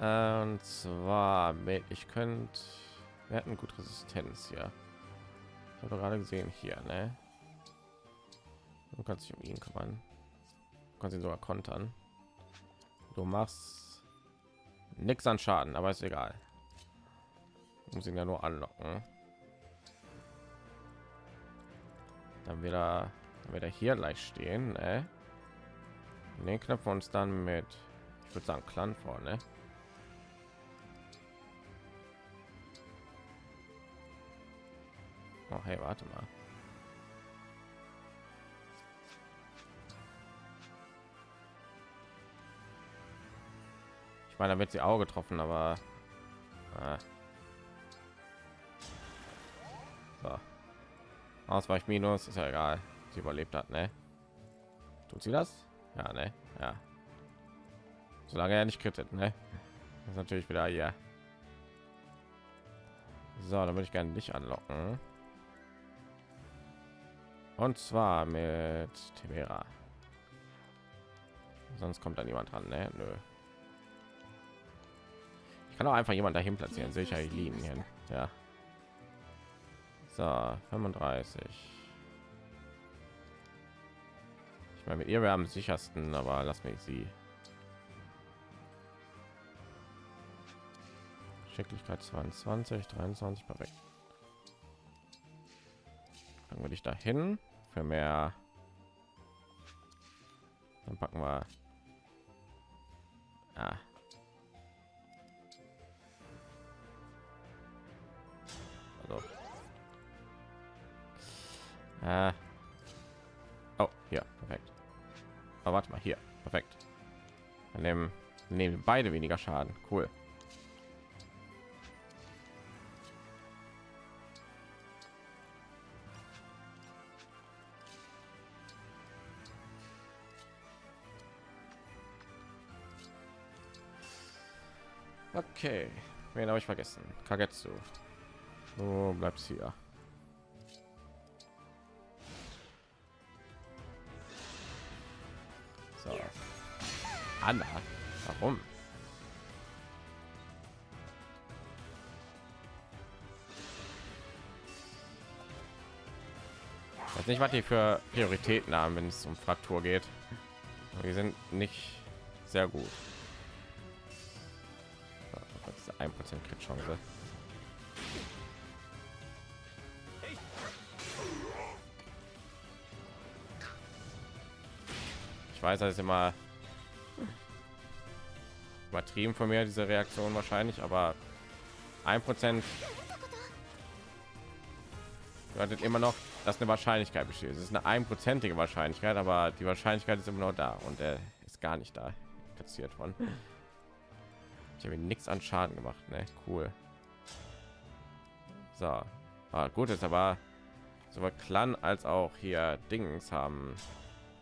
Speaker 1: Äh, und zwar mit ich könnte wir hatten gut resistenz hier. Ich habe gerade gesehen hier ne? Du kannst dich um ihn kümmern. Du kannst ihn sogar kontern. Du machst nichts an schaden aber ist egal. Du musst ihn ja nur anlocken. Dann wieder wieder hier leicht stehen ne? den knöpfen uns dann mit ich würde sagen clan vorne Oh, hey, warte mal. Ich meine, damit sie Auge getroffen, aber äh. Ausweich minus ist ja egal. Sie überlebt hat, ne? Tut sie das? Ja, ne? Ja. Solange er nicht krittet, ne? Das ist natürlich wieder ja. So, dann würde ich gerne dich anlocken. Und zwar mit Temera. Sonst kommt da niemand dran, ne? Nö. Ich kann auch einfach jemand dahin platzieren. Sicher die Linien. Ja. So, 35. Ich meine, mit ihr wäre am sichersten, aber lass mich sie. Schicklichkeit 22, 23, perfekt. Dann würde ich dahin für mehr. Dann packen wir. Ah. Also. Ah. Oh, hier, perfekt. Aber warte mal, hier, perfekt. Dann nehmen, nehmen beide weniger Schaden. Cool. Okay, wen habe ich vergessen? Kagetsu. Du bleibst hier. So. Anna, warum? Ich weiß nicht, was die für Prioritäten haben, wenn es um Fraktur geht. Die sind nicht sehr gut. Prozent Crit Chance. Ich weiß, das ist immer übertrieben von mir diese Reaktion wahrscheinlich, aber ein Prozent bedeutet immer noch, dass eine Wahrscheinlichkeit besteht. Es ist eine einprozentige Wahrscheinlichkeit, aber die Wahrscheinlichkeit ist immer noch da und er ist gar nicht da platziert von. Ich habe nichts an Schaden gemacht, ne? Cool. So, ah, gut ist aber sowohl Clan als auch hier Dings haben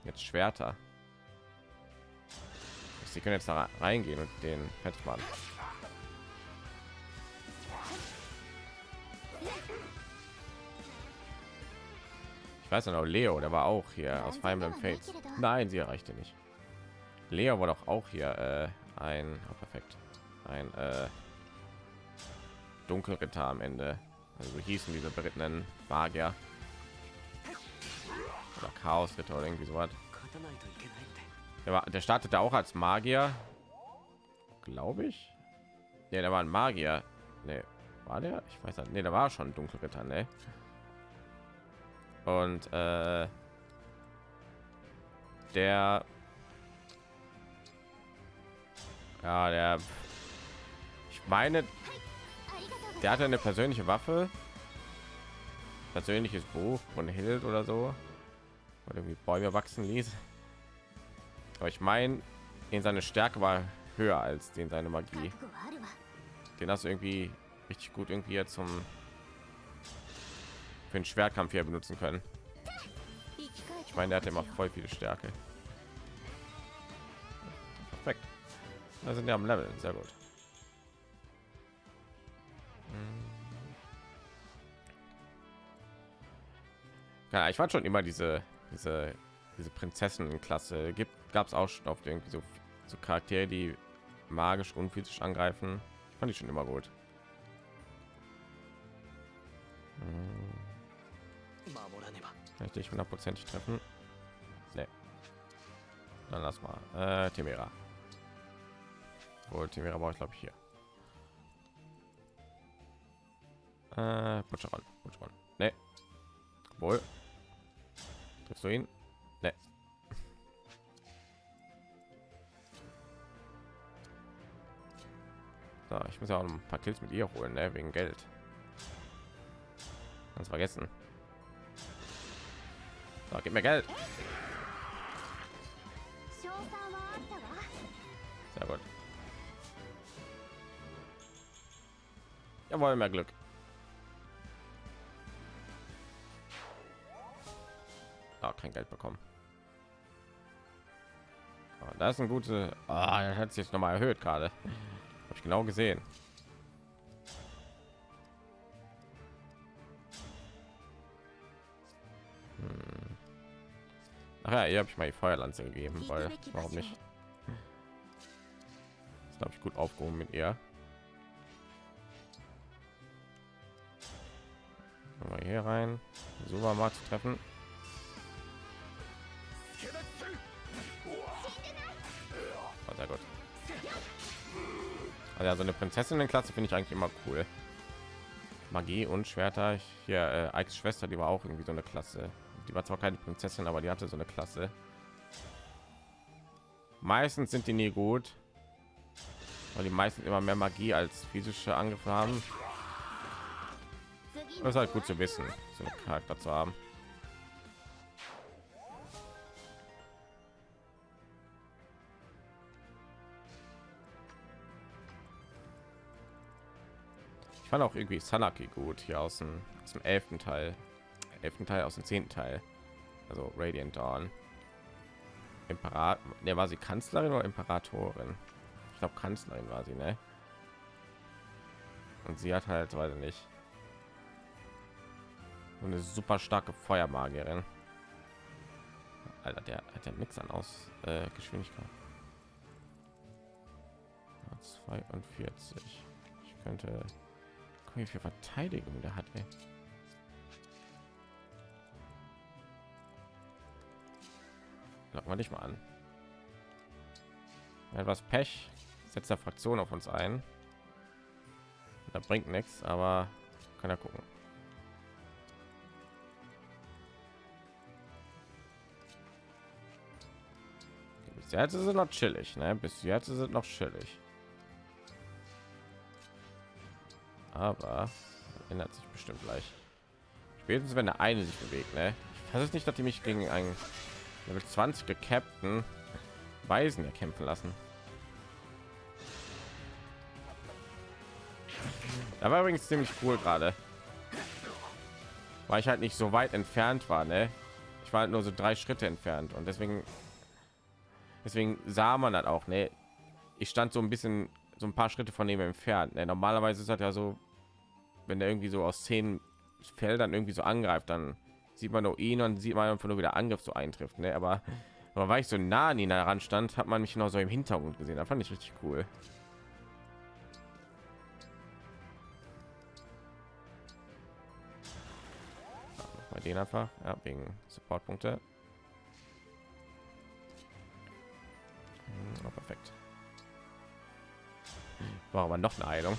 Speaker 1: jetzt Schwerter. Sie können jetzt da reingehen und den Fettmann. Ich weiß noch, Leo, der war auch hier aus Fire Emblem Fates. Nein, sie erreichte nicht. Leo war doch auch hier äh, ein oh, perfekt, ein äh, Dunkelritter am Ende. Also so hießen diese berittenen Magier oder Chaosritter oder irgendwie so was. Der, war, der startete auch als Magier, glaube ich. Ja, der war ein Magier. Nee, war der? Ich weiß nicht. Nee, der war schon Dunkelritter, ne? Und äh, der ja, der meine, der hatte eine persönliche Waffe, persönliches Buch von Hild oder so, oder irgendwie Bäume wachsen ließ. Aber ich meine, in seine Stärke war höher als den seine Magie. Den hast du irgendwie richtig gut irgendwie jetzt zum für den Schwertkampf hier benutzen können. Ich meine, der hat immer voll viele Stärke. Da sind wir am Level, sehr gut. Ja, ich fand schon immer diese diese diese Prinzessinnen-Klasse gibt gab es auch schon auf irgendwie so, so Charaktere, die magisch und physisch angreifen. Fand ich schon immer gut. Kann ich dich hundertprozentig treffen? Nee. Dann lass mal. Äh, Timera. Wohl, Timera brauche ich glaube ich hier. Äh, Butcheron. Butcheron. Nee. Wohl. Triffst du ihn? Nee. So, ich muss ja auch ein paar Kills mit ihr holen, ne? wegen Geld. Ganz vergessen. So, gib mir Geld. Sehr gut. Jawohl, mehr Glück. Kein Geld bekommen. Aber das ist ein gute. Ah, das hat sich jetzt noch mal erhöht gerade. Habe ich genau gesehen. Hm. Ach ja, hier habe ich mal die Feuerlanze gegeben, weil warum nicht? Das glaube ich gut aufgehoben mit ihr. Mal hier rein, Supermarkt zu treffen. Sehr gut. Also ja, so eine Prinzessinnen-Klasse finde ich eigentlich immer cool. Magie und Schwerter. Hier äh, Ikes Schwester, die war auch irgendwie so eine Klasse. Die war zwar keine Prinzessin, aber die hatte so eine Klasse. Meistens sind die nie gut, weil die meisten immer mehr Magie als physische Angriffe haben. Das ist halt gut zu wissen, so einen Charakter zu haben. Fand auch irgendwie Sanaki gut hier aus dem, aus dem elften Teil, elften Teil aus dem zehnten Teil, also Radiant Dawn. Imperat, der war sie Kanzlerin oder Imperatorin? Ich glaube Kanzlerin war sie, ne? Und sie hat halt, weiß ich nicht, so eine super starke Feuermagierin. Alter, der hat ja nichts an aus äh, Geschwindigkeit. 42. Ich könnte wie viel Verteidigung der hat. Ey. Locken wir dich mal an. Etwas Pech setzt der Fraktion auf uns ein. Da bringt nichts, aber kann er gucken. Bis jetzt ist es noch chillig, ne? Bis jetzt ist es noch chillig. Aber ändert sich bestimmt gleich. Spätestens wenn der eine sich bewegt, ne? Ich weiß nicht, dass die mich gegen einen Level 20 gecappten Weisen erkämpfen lassen. Da war übrigens ziemlich cool gerade. Weil ich halt nicht so weit entfernt war, ne? Ich war halt nur so drei Schritte entfernt und deswegen deswegen sah man das auch, ne? Ich stand so ein bisschen so ein paar Schritte von ihm entfernt. Ne? Normalerweise ist das ja so, wenn der irgendwie so aus zehn Feldern irgendwie so angreift, dann sieht man nur ihn und sieht man einfach nur wieder Angriff so eintrifft. Ne? Aber, aber weil ich so nah an ihn heran stand, hat man mich noch so im Hintergrund gesehen. Da fand ich richtig cool. Bei den einfach, ja, wegen Supportpunkte. Hm, perfekt. War aber noch eine Heilung.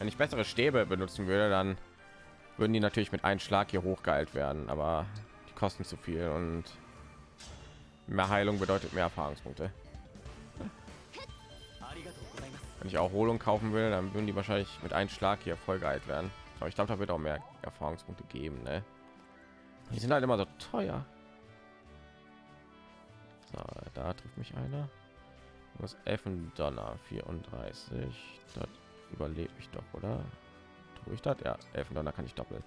Speaker 1: Wenn ich bessere Stäbe benutzen würde, dann würden die natürlich mit einem Schlag hier hochgeheilt werden, aber die kosten zu viel und mehr Heilung bedeutet mehr Erfahrungspunkte. Wenn ich auch Erholung kaufen will, dann würden die wahrscheinlich mit einem Schlag hier voll geheilt werden. Aber ich glaube, da wird auch mehr Erfahrungspunkte geben. Ne? Die sind halt immer so teuer. So, da trifft mich einer. Was Effen Donner 34. Das überlebe ich doch, oder? Tue ich das? Ja, Elfen Donner kann ich doppeln.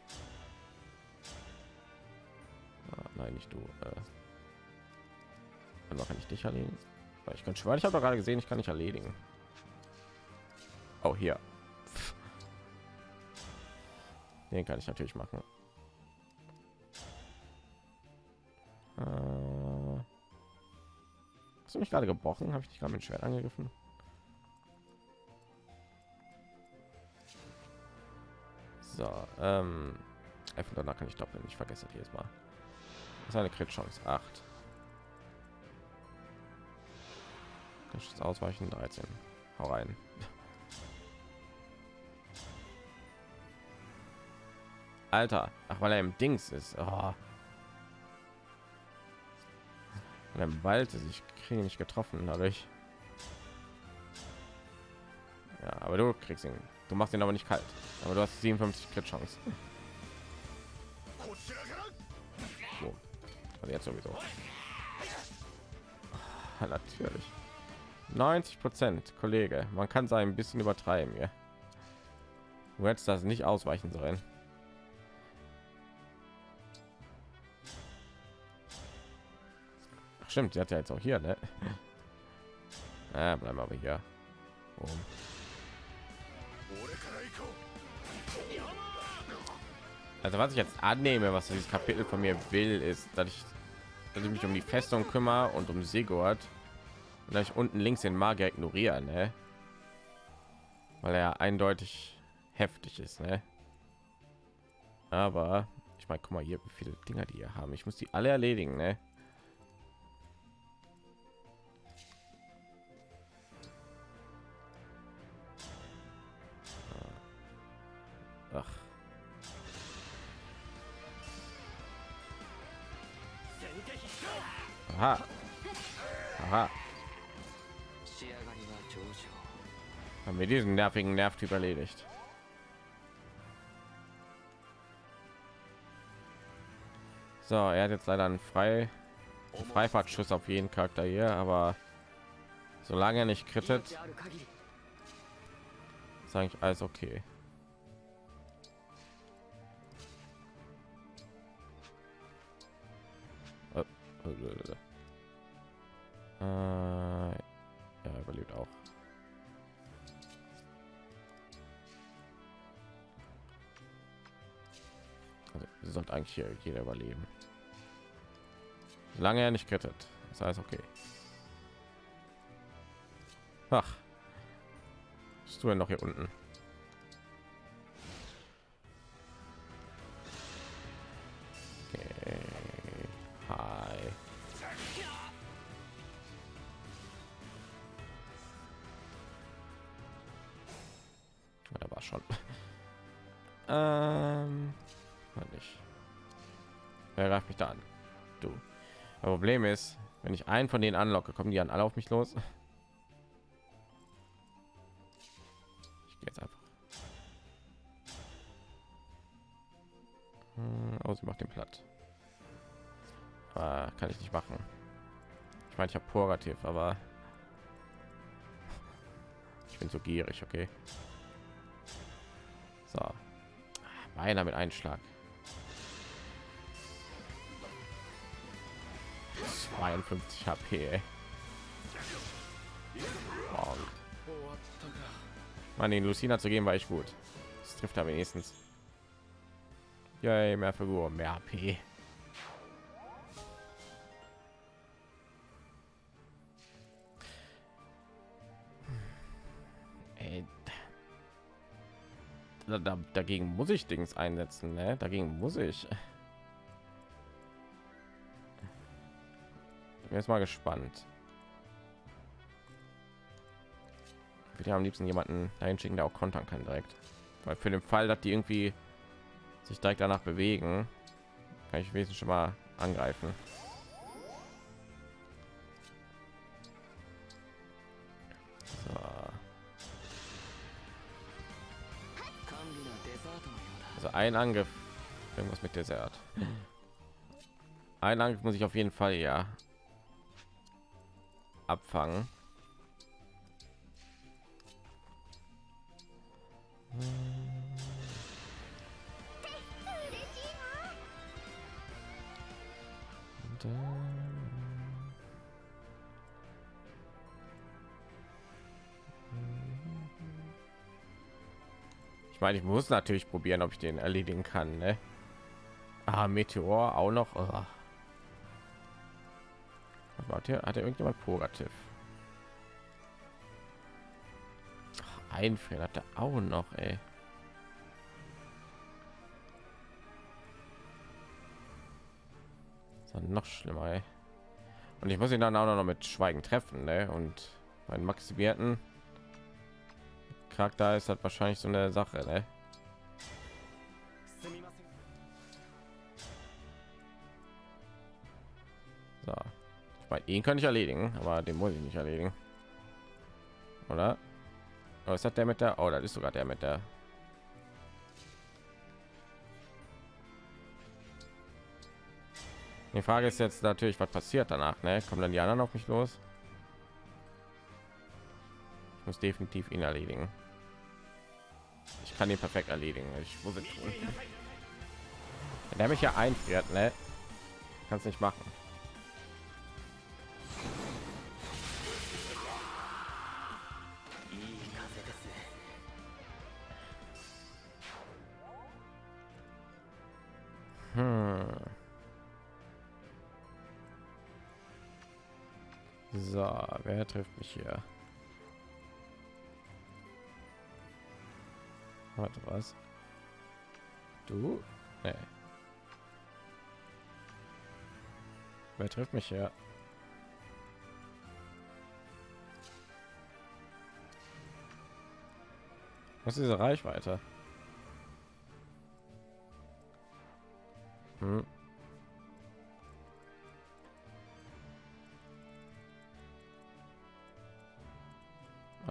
Speaker 1: Ah, nein, nicht du. Äh, dann kann ich dich erledigen. Ich kann schwören, ich habe gerade gesehen, ich kann nicht erledigen. Oh, hier. Den kann ich natürlich machen. Äh, hast du mich gerade gebrochen? Habe ich dich gerade mit Schwert angegriffen? So, ähm, danach kann ich doppeln. Ich vergesse jedes Mal. Das ist eine Crit-Chance. 8. Das Ausweichen 13. Hau rein. Alter, ach weil er im Dings ist. Oh. im Wald ist ich kriege nicht getroffen dadurch. Ja, aber du kriegst ihn. Du machst ihn aber nicht kalt. Aber du hast 57 Crit Chance. So. Also jetzt sowieso. Ah, natürlich. 90 Prozent, Kollege. Man kann sein ein bisschen übertreiben, ja. Du hättest das nicht ausweichen sollen. Stimmt, sie hat ja jetzt auch hier, ne? Ah, bleiben aber hier. Oben. Also was ich jetzt annehme, was dieses Kapitel von mir will, ist, dass ich, dass ich mich um die Festung kümmere und um Sigurd und dass ich unten links den Magier ignorieren, ne? weil er eindeutig heftig ist, ne? Aber ich meine, guck mal hier, wie viele Dinger die hier haben. Ich muss die alle erledigen, ne? Aha. Aha. Haben wir diesen nervigen Nervtyp erledigt? So, er hat jetzt leider einen frei Freifahrtschuss auf jeden Charakter hier, aber solange er nicht krittet, sage ich alles okay. Ja, überlebt auch. Also, sollte eigentlich hier jeder überleben. Solange er nicht krittet, ist alles okay. Ach, tust du denn noch hier unten? Einen von denen anlocke, kommen die an alle auf mich los. Ich gehe jetzt einfach. Hm, Oh, sie macht den platt. Aber kann ich nicht machen. Ich meine, ich habe Purgativ, aber ich bin so gierig, okay. So, einer mit Einschlag. 52 HP. Wow. Mann, den Lucina zu geben war ich gut. Das trifft er wenigstens. Ja, mehr Figur, mehr HP. Da, da, dagegen muss ich Dings einsetzen, ne? Dagegen muss ich. bin jetzt mal gespannt. wir haben am liebsten jemanden dahin schicken, der auch kontern kann direkt. Weil für den Fall, dass die irgendwie sich direkt danach bewegen, kann ich wesentlich schon mal angreifen. Also ein Angriff, irgendwas mit Desert. Ein Angriff muss ich auf jeden Fall ja abfangen. Ich meine, ich muss natürlich probieren, ob ich den erledigen kann. Ne? Ah, Meteor auch noch. Oh. Warte, hat er irgendjemand Purgativ? Ach, Einfrieren hat er auch noch, ey. Noch schlimmer, ey. Und ich muss ihn dann auch noch mit Schweigen treffen, ne? Und meinen maximierten Charakter ist halt wahrscheinlich so eine Sache, ne? Ihn kann ich erledigen, aber den muss ich nicht erledigen. Oder? Was hat der mit der? Oh, das ist sogar der mit der. Die Frage ist jetzt natürlich, was passiert danach, ne? Kommen dann die anderen auf mich los? Ich muss definitiv ihn erledigen. Ich kann ihn perfekt erledigen. Ich muss es tun. Wenn der mich ja einfriert, ne? Kannst nicht machen. So, wer trifft mich hier? Warte, was? Du? Nee. Wer trifft mich hier? Was ist diese Reichweite? Hm.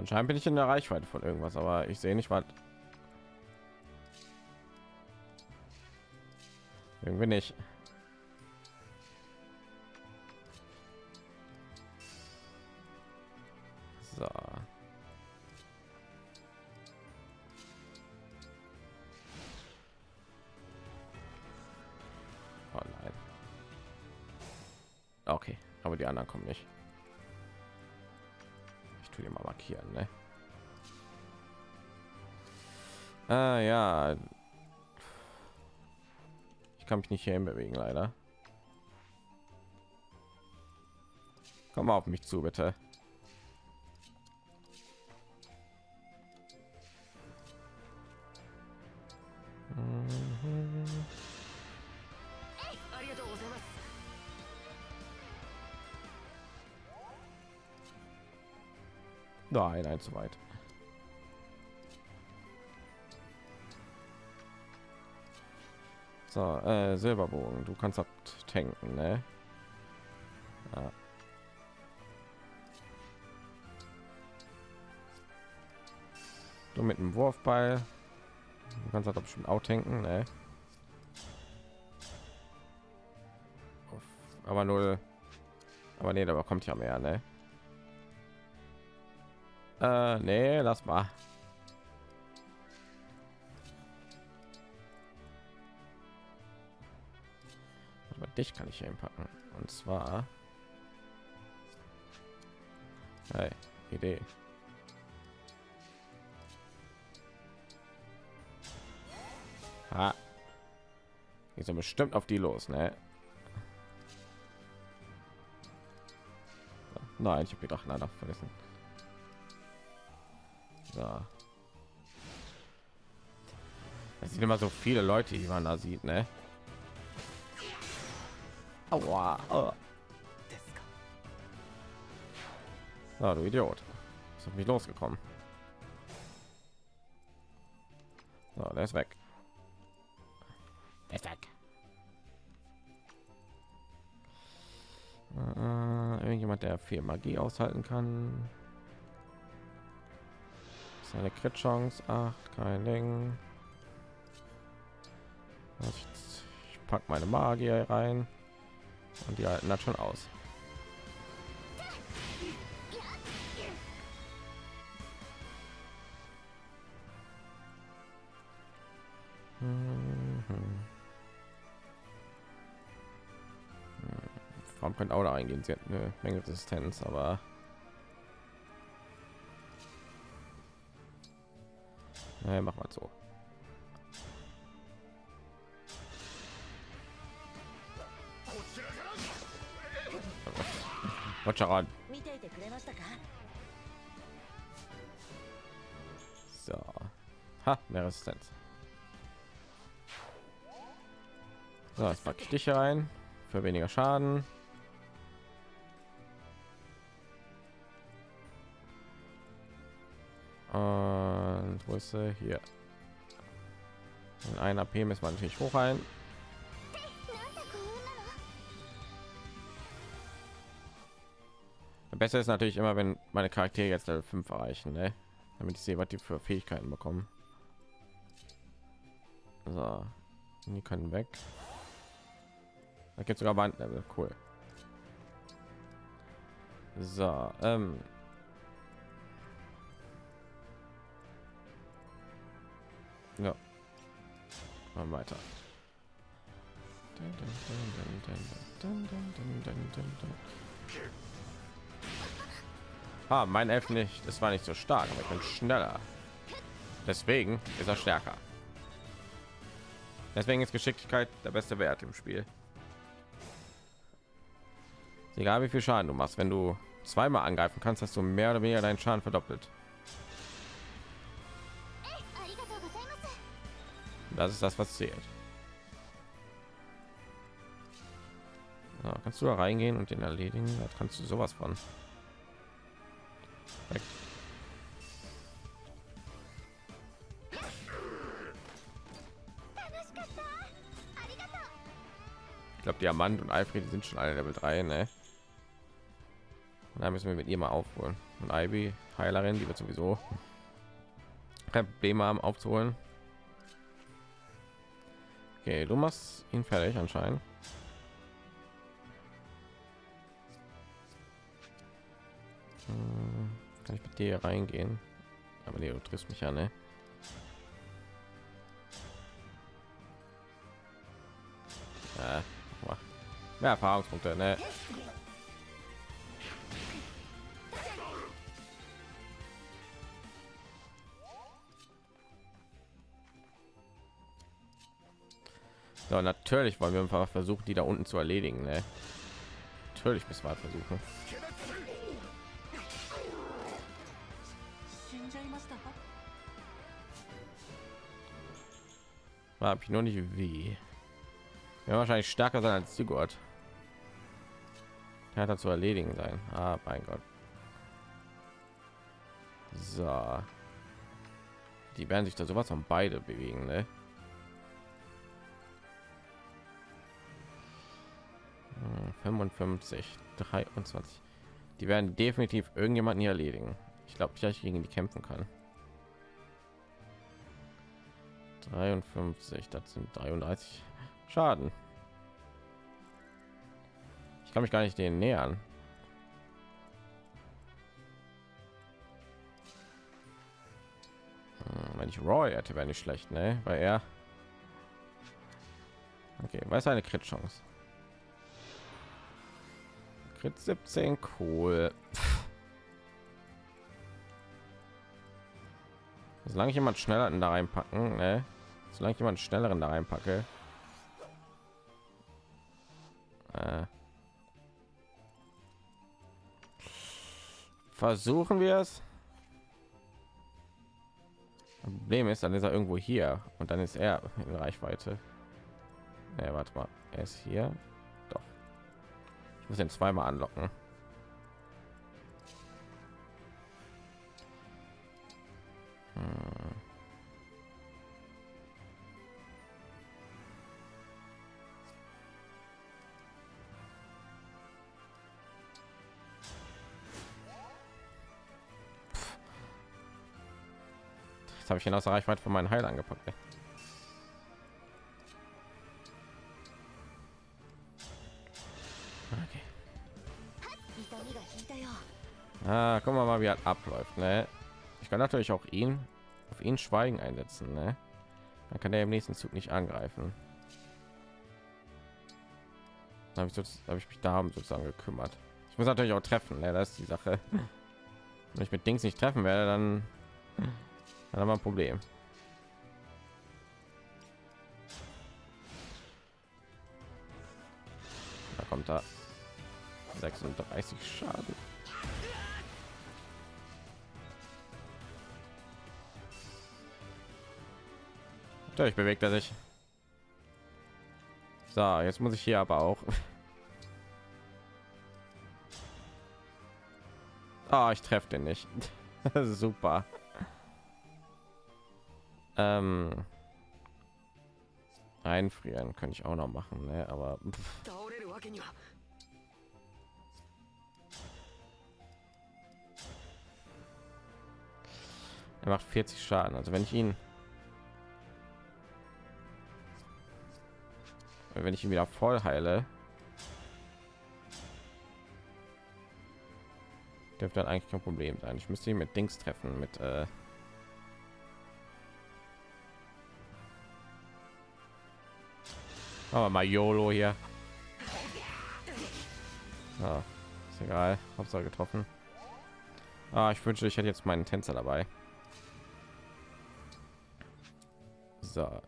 Speaker 1: Anscheinend bin ich in der Reichweite von irgendwas, aber ich sehe nicht was. Irgendwie nicht. So. Oh nein. Okay, aber die anderen kommen nicht. Markieren, ne? Ah ja, ich kann mich nicht hier bewegen, leider. Komm auf mich zu, bitte. Nein, nein, zu weit. So, äh, Silberbogen, du kannst das tanken, ne? Ja. Du mit dem Wurfball. Du kannst das bestimmt auch tanken, ne? Aber null. Aber nee, da kommt ja mehr, ne? Äh, nee, lass mal. Aber dich kann ich hier packen. Und zwar. Hey, Idee. Ha. Geht so bestimmt auf die los, ne? Nein, ich habe gedacht, leider vergessen. So. Es sind immer so viele Leute, die man da sieht, ne? Aua. Oh. Na, du Idiot. Ist auf mich losgekommen. So, der ist weg. Der ist weg. Äh, irgendjemand, der viel Magie aushalten kann. Seine Crit Chance 8, kein Ding. Ich, pack meine Magier rein und die halten das schon aus. Mhm. Warum könnte auch da eingehen? Sie hat eine Menge Resistenz, aber naja, mach mal so. Watscheran. So. Ha, mehr Resistenz. So, jetzt packe ich dich rein für weniger Schaden. Und sie? Hier. In ein AP müssen wir natürlich hoch ein. Besser ist natürlich immer, wenn meine Charaktere jetzt Level 5 erreichen, ne? damit ich sehe, was die für Fähigkeiten bekommen. So, die können weg. Da gibt sogar Bandlevel, cool. So, ähm, Ja. Mal weiter. Ah, mein Elf nicht. Das war nicht so stark, aber ich bin schneller. Deswegen ist er stärker. Deswegen ist Geschicklichkeit der beste Wert im Spiel. Egal wie viel Schaden du machst, wenn du zweimal angreifen kannst, hast du mehr oder weniger deinen Schaden verdoppelt. Das ist das, was zählt. Ja, kannst du da reingehen und den erledigen? Da kannst du sowas von. Weg. Ich glaube, Diamant und Alfred sind schon alle Level 3, ne? Da müssen wir mit ihr mal aufholen. Und Ivy, Heilerin, die wird sowieso kein Problem haben aufzuholen. Okay, du machst ihn fertig anscheinend. Hm, Kann ich mit dir reingehen? Aber nee, du triffst mich ja, ne? Ja, mehr Erfahrungspunkte, ne? So, natürlich wollen wir einfach versuchen, die da unten zu erledigen. Ne? Natürlich müssen wir halt versuchen.
Speaker 7: Ah,
Speaker 1: hab ich noch nicht wie. Ja, wahrscheinlich stärker sein als die Gott. hat zu erledigen sein. Ah, mein Gott. So. Die werden sich da sowas von beide bewegen, ne? 55, 23. Die werden definitiv irgendjemanden hier erledigen. Ich glaube ich gegen die kämpfen kann. 53, das sind 33 Schaden. Ich kann mich gar nicht denen nähern. Hm, Wenn ich Roy hätte, wäre nicht schlecht, ne? Weil er Okay, weiß eine Crit Chance. Crit 17 cool. Solange ich jemand schneller da reinpacken, ne? Solange ich jemand schnelleren da reinpacke. Äh. Versuchen wir es. Problem ist, dann ist er irgendwo hier und dann ist er in Reichweite. Ja, warte mal, er ist hier. Muss ihn zweimal anlocken. Hm. Habe ich außer Reichweite von meinen Heil angepackt. Ah, gucken wir mal, wie das abläuft. Ne? Ich kann natürlich auch ihn auf ihn Schweigen einsetzen. Ne? Dann kann er im nächsten Zug nicht angreifen. Habe ich, hab ich mich darum sozusagen gekümmert. Ich muss natürlich auch treffen. Ne? Das ist die Sache. Wenn ich mit Dings nicht treffen werde, dann, dann haben wir ein Problem. Da kommt da 36 Schaden. Natürlich bewegt er sich. So, jetzt muss ich hier aber auch. Ah, oh, ich treffe den nicht. Super. Ähm. Einfrieren könnte ich auch noch machen, ne? aber pff. er macht 40 Schaden. Also wenn ich ihn wenn ich ihn wieder voll heile dürfte dann eigentlich kein problem sein. Ich müsste ihn mit dings treffen mit äh aber mal YOLO hier. Ah, ist egal. Hauptsache getroffen. Ah, ich wünsche ich hätte jetzt meinen tänzer dabei. So.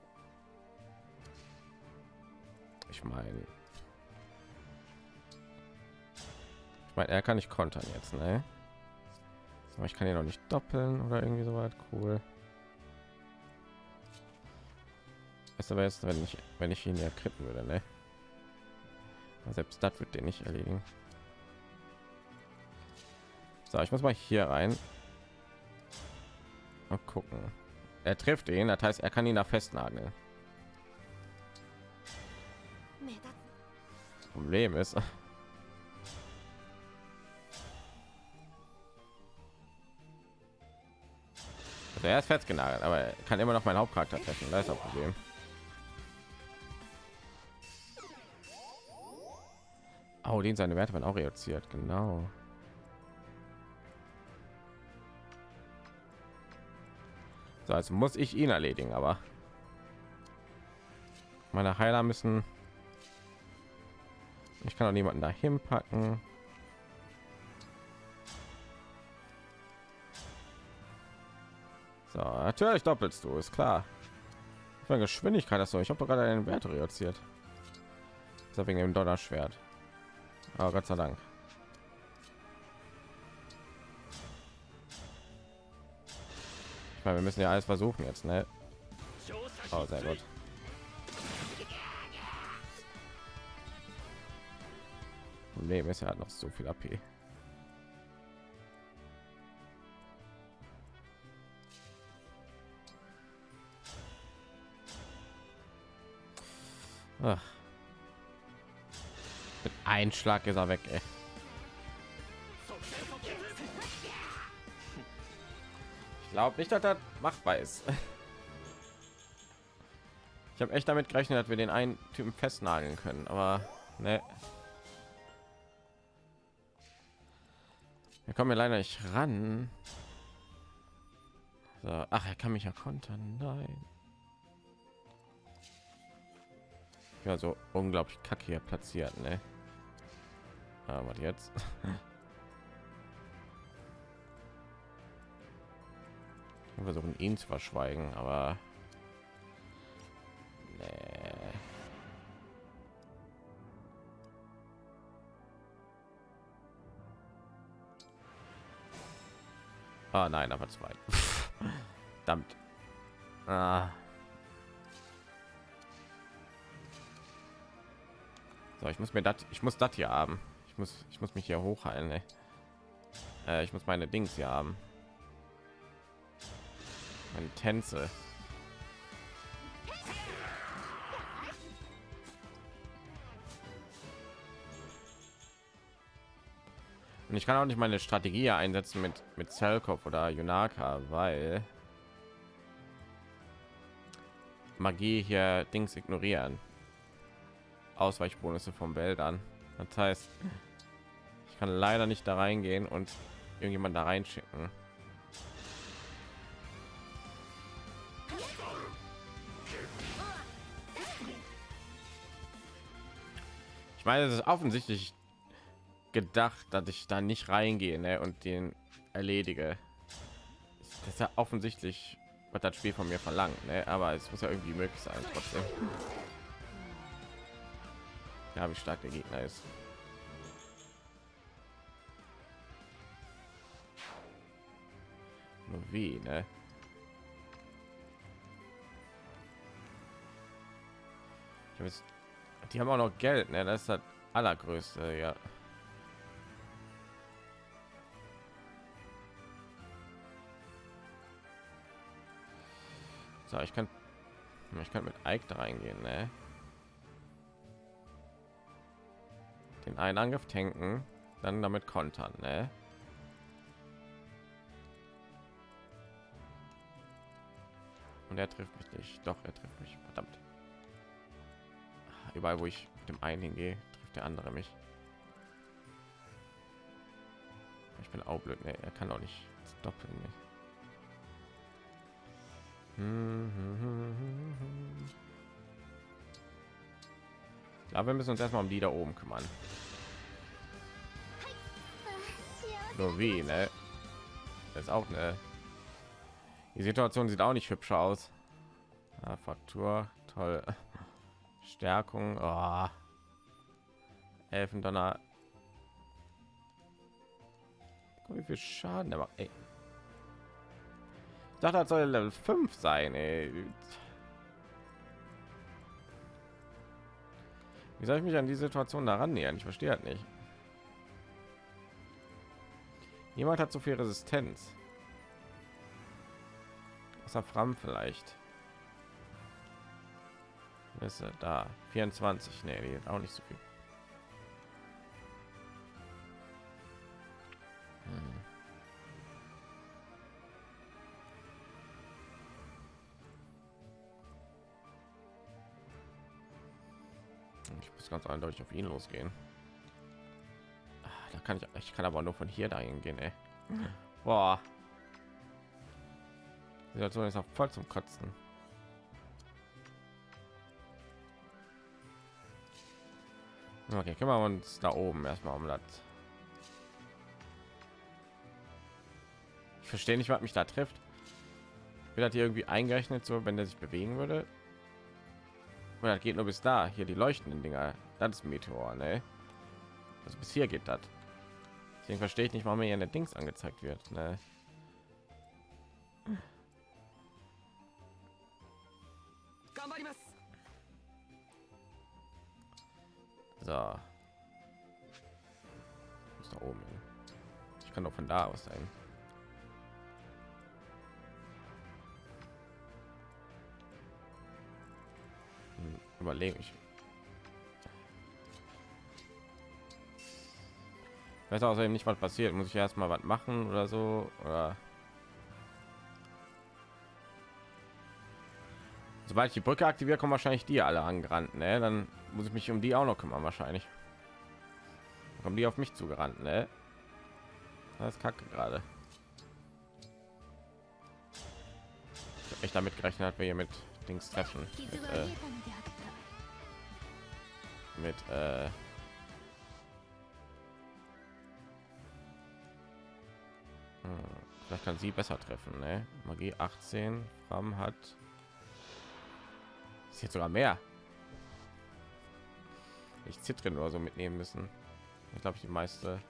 Speaker 1: Ich meine, ich meine, er kann nicht kontern jetzt, ne? Aber ich kann ihn noch nicht doppeln oder irgendwie so weit. Cool. Ist aber jetzt, wenn ich, wenn ich ihn ja kritten würde, ne? Selbst das wird den nicht erledigen. So, ich muss mal hier rein. Mal gucken. Er trifft ihn, das heißt, er kann ihn da festnageln. Problem ist, also er ist festgenagelt, aber er kann immer noch meinen Hauptcharakter treffen. Da ist das Problem. Oh, den seine Werte werden auch reduziert, genau. So, also muss ich ihn erledigen, aber meine Heiler müssen. Ich kann auch niemanden dahin packen. So, natürlich doppelst du, ist klar. Für Geschwindigkeit hast du. Ich habe gerade einen Wert reduziert. Das ist wegen dem Donnerschwert. Aber Gott sei Dank. Ich meine, wir müssen ja alles versuchen jetzt, ne? Oh, sehr gut. Problem ist, er hat noch so viel AP. Ach. Mit einem Schlag ist er weg, ey. Ich glaube nicht, dass das machbar ist. Ich habe echt damit gerechnet, dass wir den einen Typen festnageln können, aber ne. Wir kommen ja leider nicht ran. So, ach, er kann mich ja kontern. Nein. Ja, so unglaublich kacke hier platziert, ne? Aber jetzt. Wir versuchen ihn zu verschweigen, aber nee. Ah, nein, aber zwei. Verdammt. Ah. So, ich muss mir das, ich muss das hier haben. Ich muss, ich muss mich hier hochheilen. Äh, ich muss meine Dings hier haben. Meine Tänze. Und ich kann auch nicht meine Strategie einsetzen mit mit Zellkopf oder Yunaka, weil Magie hier Dings ignorieren. Ausweichbonusse vom Wäldern. Das heißt, ich kann leider nicht da reingehen und irgendjemand da reinschicken. Ich meine, es ist offensichtlich gedacht, dass ich da nicht reingehe ne, und den erledige. Das ist ja offensichtlich, was das Spiel von mir verlangt, ne? aber es muss ja irgendwie möglich sein trotzdem. Ja, wie stark der Gegner ist. Nur wie, ne? Jetzt, die haben auch noch Geld, ne? Das ist das allergrößte, ja. So, ich kann, ich kann mit Ike da reingehen, ne? Den einen Angriff tanken, dann damit kontern, ne? Und er trifft mich nicht. Doch, er trifft mich. Verdammt. Überall, wo ich mit dem einen hingehe, trifft der andere mich. Ich bin auch blöd. Ne? Er kann auch nicht doppeln. Ne? Aber wir müssen uns erstmal um die da oben kümmern. Nur wie, ne? Das ist auch eine. Die Situation sieht auch nicht hübscher aus. Ja, Fraktur, toll. Stärkung, oh. Elfendonner. Guck, wie viel Schaden der macht. Ey. Dachte, das soll Level 5 sein. Ey. Wie soll ich mich an die Situation daran nähern? Ich verstehe halt nicht. Jemand hat so viel Resistenz. Außer Fram vielleicht. Ist er da? 24. Nee, die auch nicht so viel. Hm. Muss ganz eindeutig auf ihn losgehen. Da kann ich, ich kann aber nur von hier dahin gehen, ey. Boah. Die Situation ist auch voll zum Kotzen. Okay, kümmern wir uns da oben erstmal um das. Ich verstehe nicht, was mich da trifft. Wird das hier irgendwie eingerechnet, so wenn der sich bewegen würde? Oder das geht nur bis da. Hier die leuchtenden Dinger. Das ist Meteor, ne? Also bis hier geht das. Deswegen verstehe ich nicht, warum mir hier eine Dings angezeigt wird. Ne? So. Muss da oben hin. Ich kann doch von da aus sein. überlege ich weiß außerdem nicht was passiert. Muss ich erst mal was machen oder so oder? Sobald ich die brücke aktiviert kommen wahrscheinlich die alle angerannt ne? dann muss ich mich um die auch noch kümmern wahrscheinlich. Dann kommen die auf mich zugerannt ne? das ist kacke gerade. Ich damit gerechnet hat wir hier mit dings treffen. Mit, äh mit äh, hm, vielleicht kann sie besser treffen ne? magie 18 Fram hat ist jetzt sogar mehr ich zittere nur so mitnehmen müssen ich glaube die meiste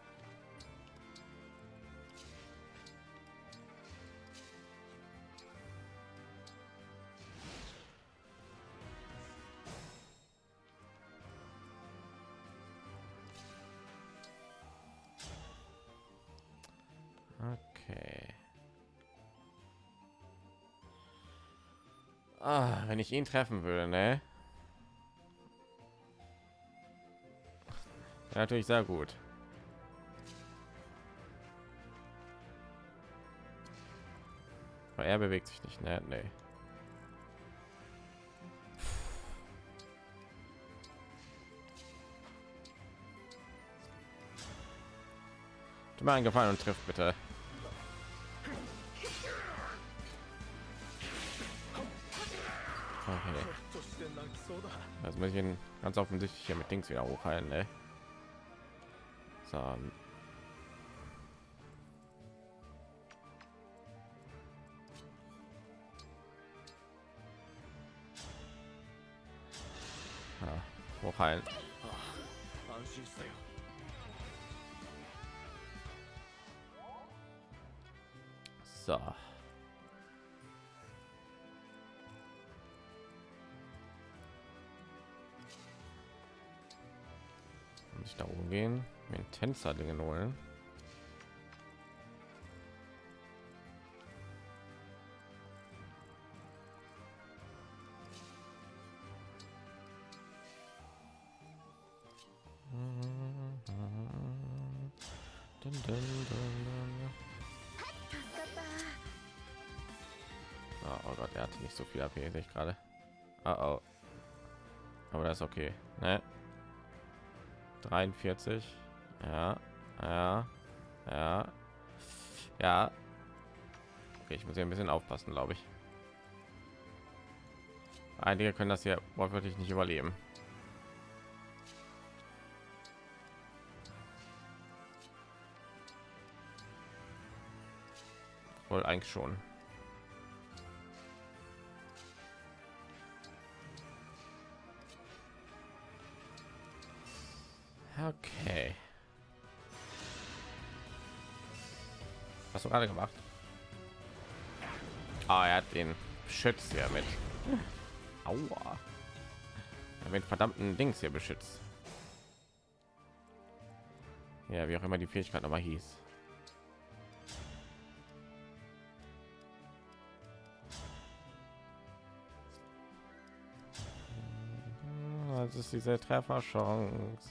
Speaker 1: ich ihn treffen würde, ne? Ja, natürlich sehr gut. Aber er bewegt sich nicht, ne? Nee. Tu mir einen Gefallen und trifft bitte. Das muss ich ihn ganz offensichtlich hier mit Dings wieder hochhalten, ne? So. Ja, hochheilen. So. gehen mit tänzer dingen holen ah, Oh Gott, er hatte nicht so viel AP, ich gerade. Oh, oh. Aber das ist okay. Ne? 43. Ja, ja, ja, ja. Okay, ich muss hier ein bisschen aufpassen, glaube ich. Einige können das hier wortwörtlich nicht überleben. Wohl eigentlich schon. Okay. Hast du gerade gemacht? Ah, er hat den beschützt ja mit. Aua. Er mit verdammten Dings hier beschützt. Ja, wie auch immer die Fähigkeit aber hieß. Das ist diese Trefferchance.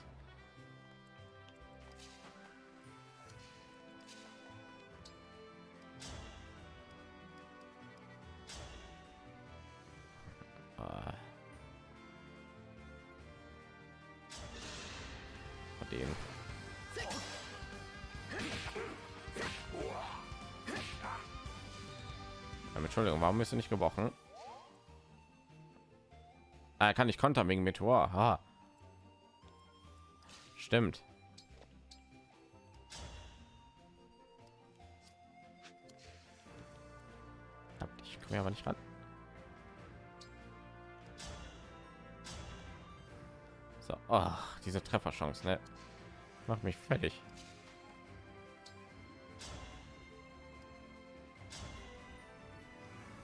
Speaker 1: Warum bist du nicht gebrochen? Er kann nicht kontern wegen Meteor. Ha. Stimmt. Ich komme aber nicht ran. So, ach, diese Trefferchance, ne? Macht mich fertig.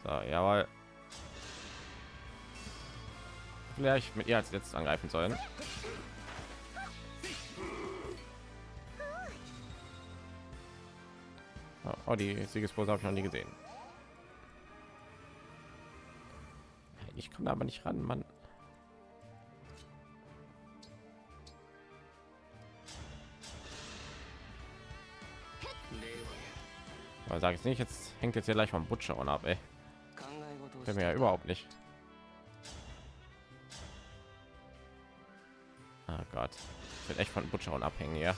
Speaker 1: So, jawohl. Vielleicht mit ihr als letztes angreifen sollen. Oh, Oh, die Siegespose habe ich noch nie gesehen. Ich komme aber nicht ran, Mann. Aber sage ich nicht, jetzt hängt jetzt hier gleich vom Butcher und ab, ey. Können
Speaker 4: wir
Speaker 1: ja überhaupt nicht. Oh Gott, ich bin echt von Butchern abhängig, ja.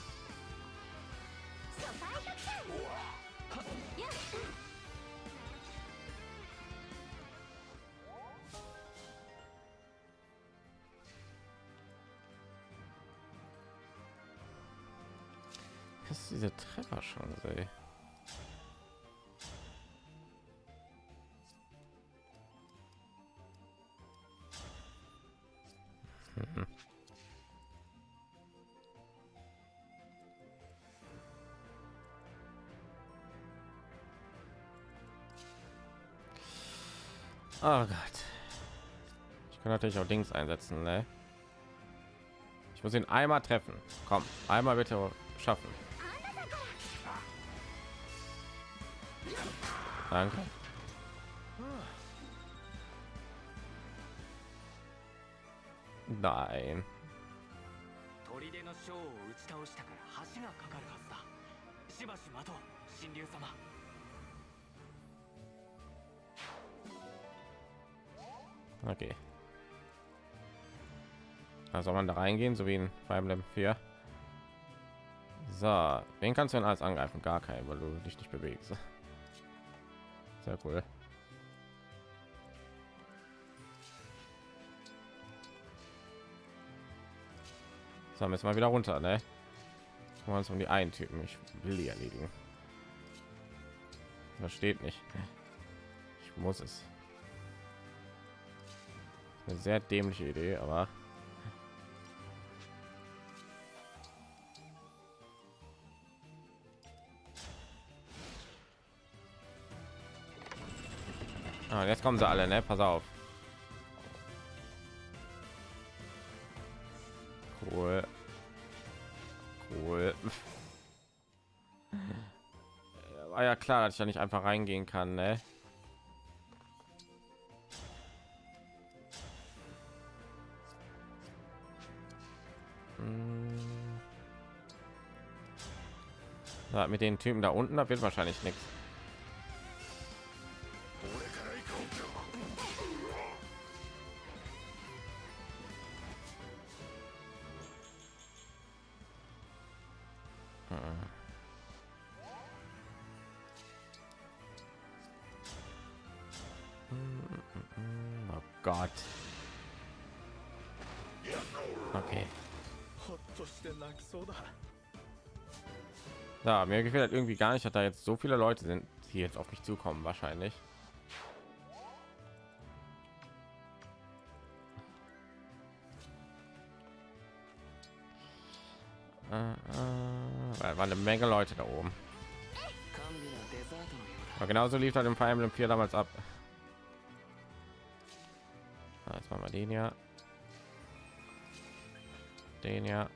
Speaker 1: Oh Gott. Ich kann natürlich auch Dings einsetzen, ne? Ich muss ihn einmal treffen. Komm, einmal bitte schaffen. Danke. Nein. Okay. Also man da reingehen, so wie in Fire Emblem 4. So, wen kannst du denn als angreifen? Gar keinen, weil du dich nicht bewegst. Sehr cool. So, müssen wir wieder runter, ne? Wir uns um die einen Typen. Ich will die erledigen. Versteht nicht. Ich muss es. Eine sehr dämliche Idee, aber Ah, jetzt kommen sie alle, ne? Pass auf. Cool. Cool. War ja klar, dass ich da nicht einfach reingehen kann, ne? Mit den Typen da unten, da wird wahrscheinlich nichts. gefällt halt irgendwie gar nicht, dass da jetzt so viele Leute sind, die jetzt auf mich zukommen wahrscheinlich. Äh, äh, war eine Menge Leute da oben. Aber genauso lief halt im Fire Emblem 4 damals ab. Ah, jetzt machen wir den ja. Den ja.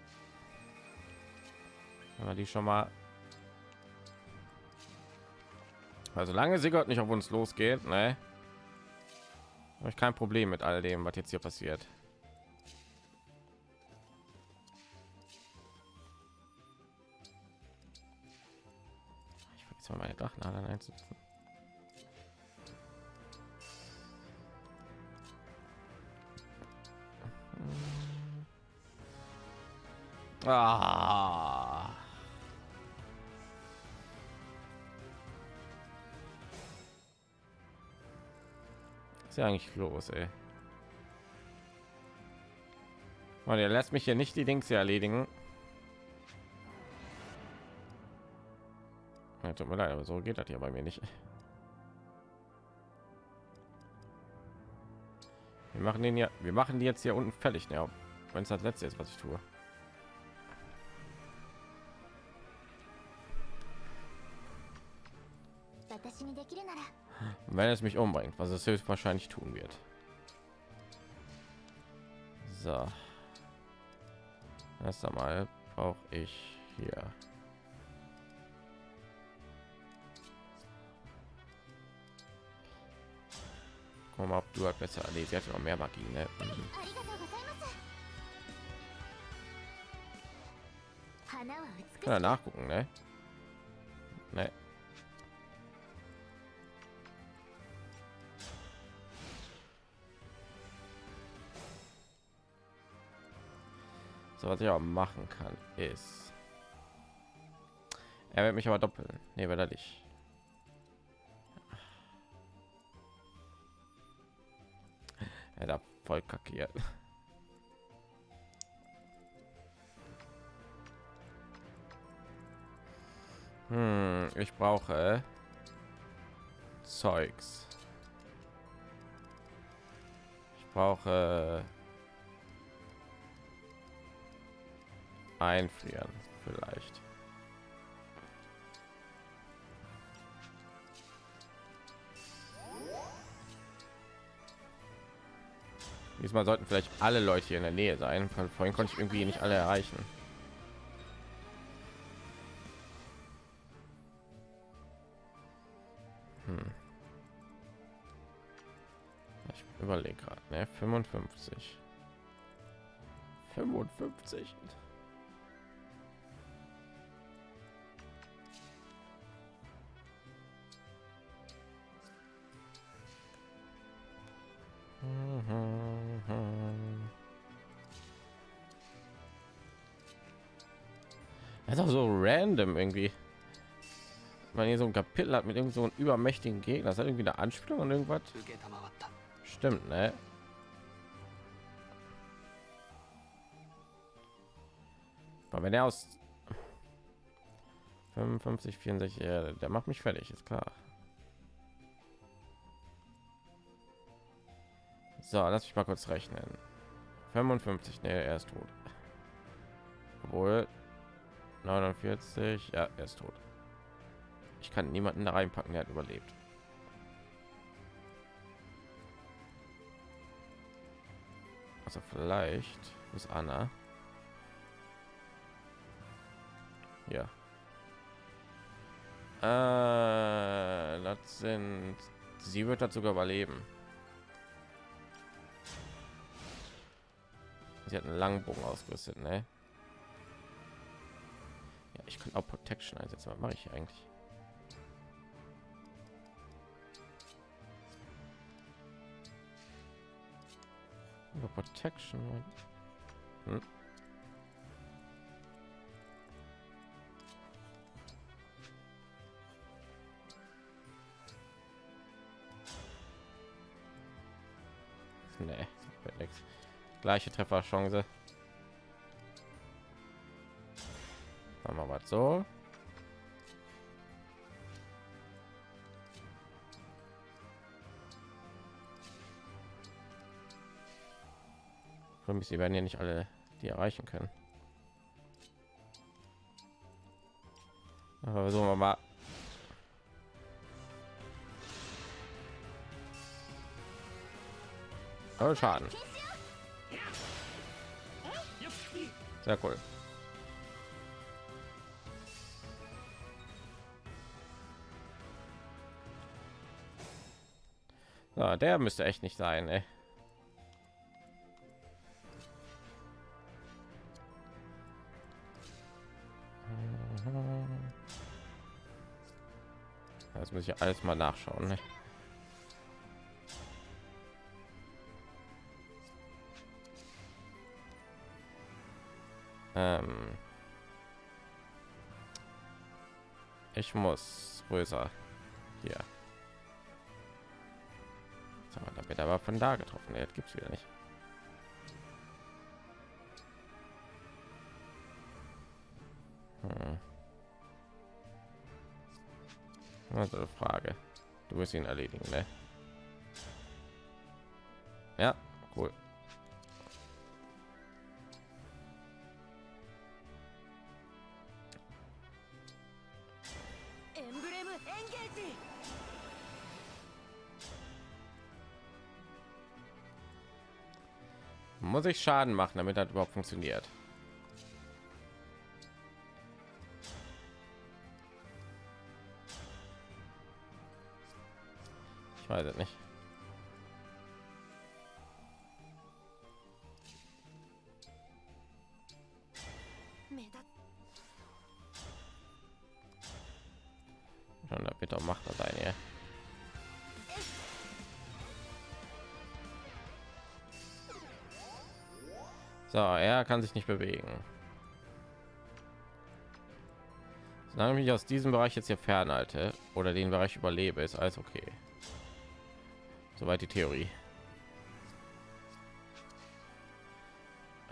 Speaker 1: Haben wir die schon mal Also lange Sigurd nicht auf uns losgeht, ne? Habe ich kein Problem mit all dem, was jetzt hier passiert. Ich vergesse mal meine Drachenadern einzusetzen. Ah. Ist ja eigentlich los, ey? Mann, der lässt mich hier nicht die Dings hier erledigen. Ja, tut mir leid, aber so geht das hier bei mir nicht. Wir machen den ja, wir machen die jetzt hier unten fertig, ja. Wenn es das letzte ist, was ich tue. wenn es mich umbringt, was es höchstwahrscheinlich tun wird. So. Erst einmal brauche ich hier. Komm ab, du hat besser. Nee, sie hat noch mehr Magie, ne? Mhm. Kann er nachgucken, ne? Ne. Was ich auch machen kann, ist. Er wird mich aber doppeln. Ne, wird er nicht. Er da voll kackiert. Hm, ich brauche Zeugs. Ich brauche einfrieren vielleicht. Diesmal sollten vielleicht alle Leute hier in der Nähe sein. Von vorhin konnte ich irgendwie nicht alle erreichen. Hm. Ich überlege gerade, ne? 55. 55. Auch so random irgendwie. Man hier so ein Kapitel hat mit irgend so einem übermächtigen Gegner. Das hat irgendwie eine Anspielung und irgendwas. Stimmt, ne? Aber wenn er aus 55, 64, ja, der macht mich fertig, ist klar. So, lass mich mal kurz rechnen. 55, ne, er ist tot. Obwohl, 49, ja, er ist tot. Ich kann niemanden da reinpacken, der hat überlebt. Also vielleicht ist Anna. Ja. Äh, das sind. Sie wird sogar überleben. Sie hat einen Langbogen ausgerüstet, ne? Ich kann auch Protection einsetzen. Was mache ich eigentlich? Über Protection. Hm? Nee. Gleiche Trefferchance. Machen wir was so. sie werden ja nicht alle die erreichen können. Aber so wir mal. Schaden. Sehr cool. So, der müsste echt nicht sein, ey. Das muss ich alles mal nachschauen. Ne? Ähm ich muss größer hier. Wird aber von da getroffen. Jetzt gibt es wieder nicht. Hm. Also Frage. Du wirst ihn erledigen, ne? Muss ich Schaden machen, damit das überhaupt funktioniert? So, er kann sich nicht bewegen. Solange ich mich aus diesem Bereich jetzt hier fernhalte oder den Bereich überlebe, ist alles okay. Soweit die Theorie.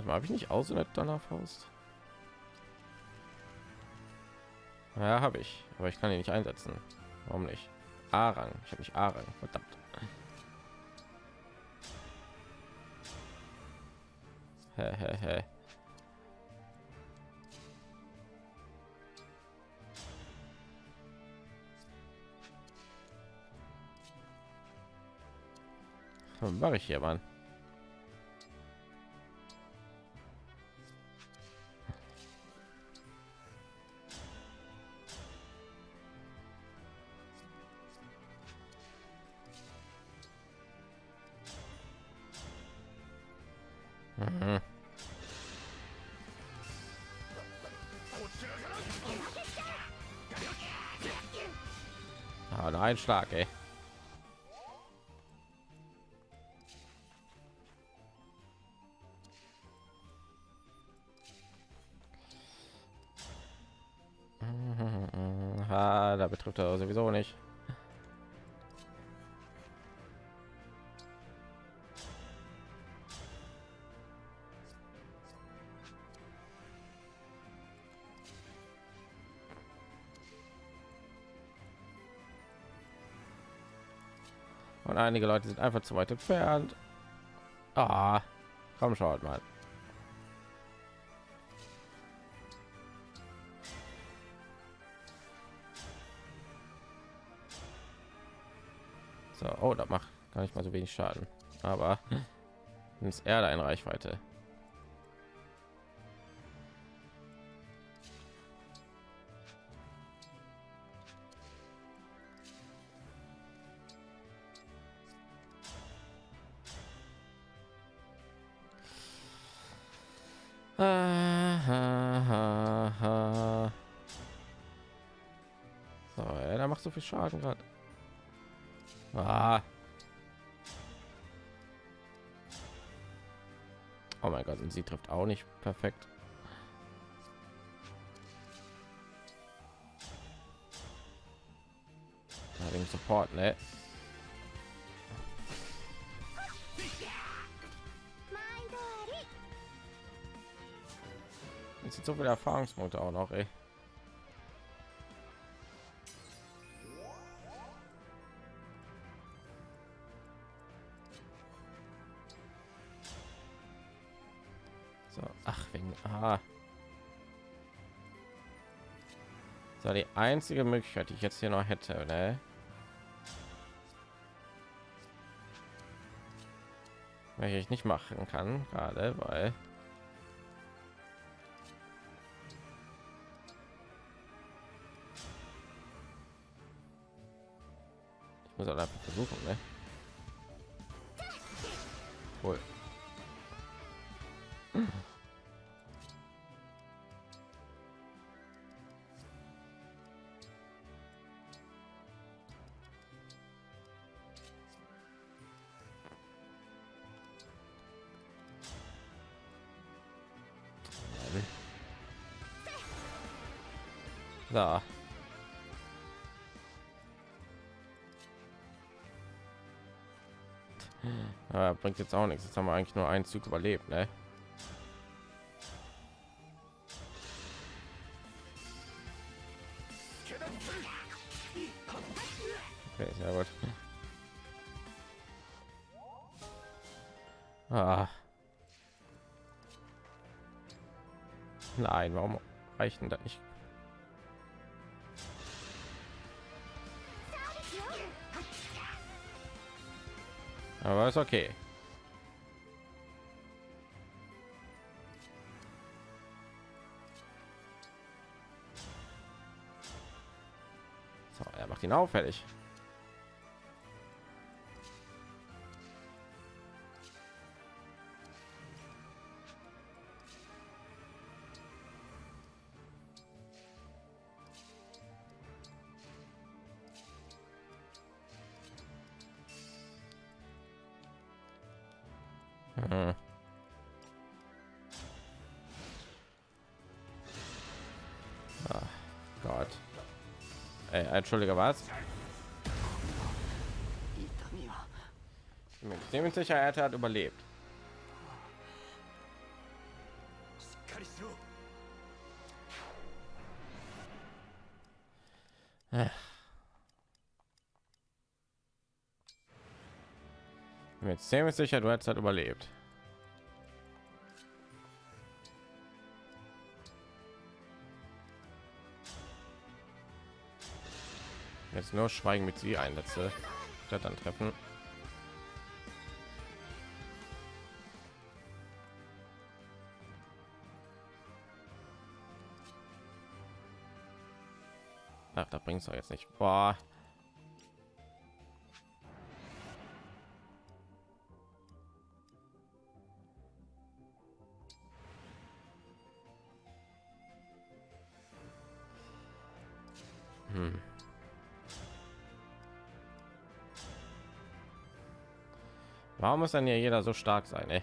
Speaker 1: habe ich nicht aus in der Donnerfaust? Ja, habe ich, aber ich kann ihn nicht einsetzen. Warum nicht? A-Rang. Ich habe nicht A-Rang. Verdammt. Mache ich hier, Mann? Mhm. Ah, ein Schlag, ey. Ah, da betrifft er sowieso nicht. Einige Leute sind einfach zu weit entfernt. Ah, komm schaut mal. So, oh, da macht gar nicht mal so wenig Schaden. Aber ins Erde eine Reichweite. Viel Schaden gerade. Ah. Oh mein Gott, und sie trifft auch nicht perfekt. Wegen Support, ne? Jetzt sind so viele Erfahrungspunkte auch noch, ey. Einzige Möglichkeit, die ich jetzt hier noch hätte, ne? Welche ich nicht machen kann, gerade, weil. Bringt jetzt auch nichts. Jetzt haben wir eigentlich nur einen Zug überlebt, ne? Okay, sehr gut. Ah. Nein, warum reicht denn das nicht? Aber ist okay. So, er Äh, Entschuldige, was? Mit dem sicher, er hat überlebt. Mit dem sicher, du hast halt überlebt. Nur Schweigen mit sie einsätze, statt dann treffen. Ach, da bringst du jetzt nicht. Boah. Muss dann hier jeder so stark sein, ey?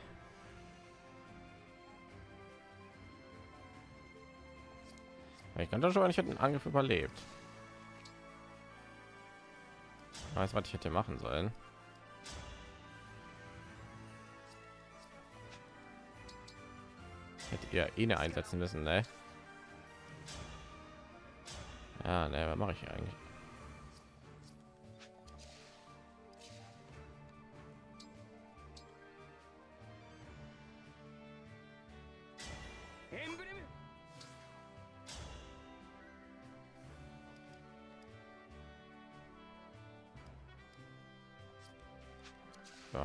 Speaker 1: Ich doch schon mal nicht einen Angriff überlebt. Weiß, was ich hätte machen sollen. Hätte ihr ihn einsetzen müssen, ne? Ja, ne, was mache ich eigentlich?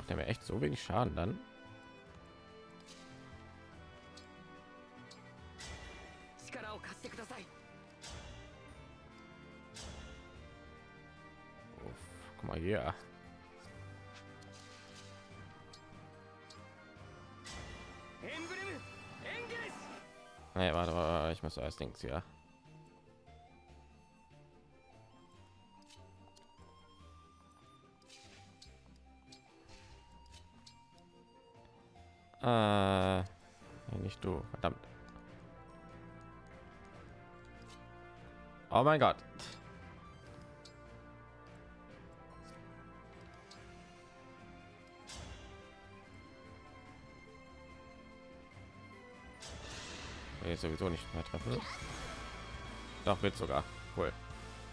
Speaker 1: macht er mir echt so wenig Schaden dann. Uff, guck mal hier. Nee, warte, warte, ich muss erst links. Ja. Äh, nicht du, verdammt. Oh mein Gott. Ich sowieso nicht mehr treffe. Doch, wird sogar. Cool.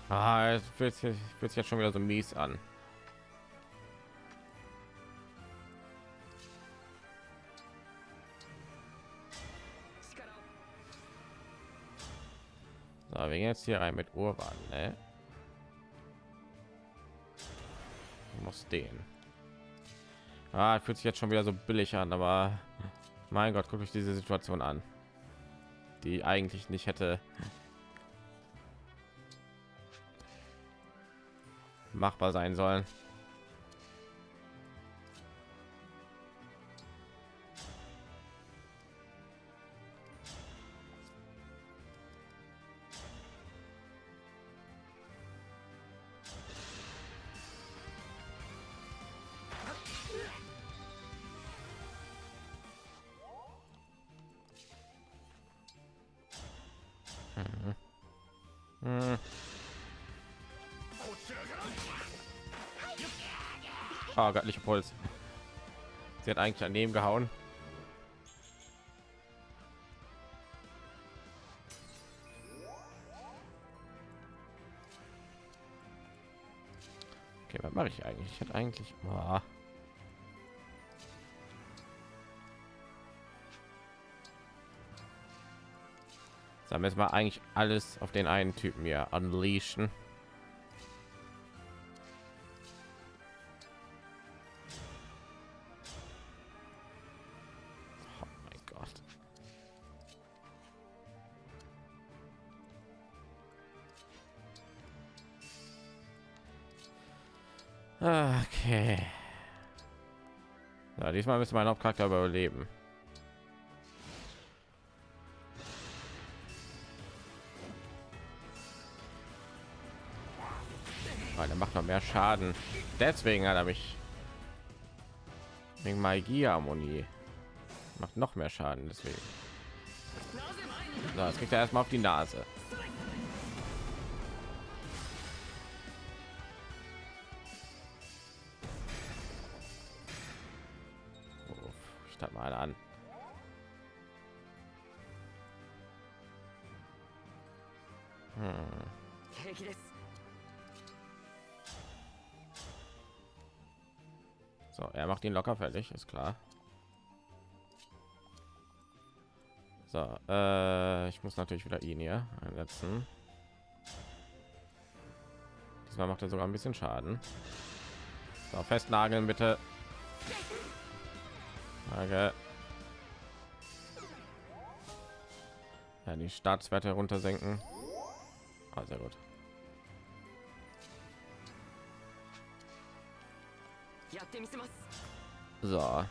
Speaker 1: Ah, es fühlt sich jetzt schon wieder so mies an. So, wir gehen jetzt hier rein mit Urban, ne? Muss den. Ah, fühlt sich jetzt schon wieder so billig an, aber mein Gott, guckt euch diese Situation an, die eigentlich nicht hätte machbar sein sollen. Ah, Puls. Sie hat eigentlich daneben gehauen. Okay, was mache ich eigentlich? Ich hätte eigentlich... Boah. Sagen wir jetzt mal eigentlich alles auf den einen Typen hier unleashen. Diesmal müssen mein Hauptcharakter überleben. Weil er macht noch mehr Schaden. Deswegen hat er mich wegen Magie-Harmonie macht noch mehr Schaden. Deswegen. So, jetzt kriegt er erstmal auf die Nase. Macht ihn locker fertig, ist klar. So, äh, ich muss natürlich wieder ihn hier einsetzen. Diesmal macht er sogar ein bisschen Schaden. So, festnageln bitte. Danke. Ja, die Startswerte runtersenken. Ah, sehr gut. So.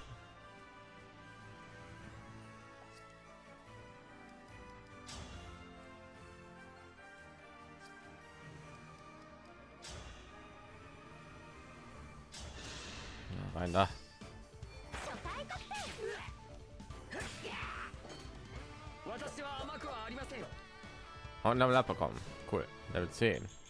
Speaker 1: Rein da. Und Level up bekommen. Cool. Level 10.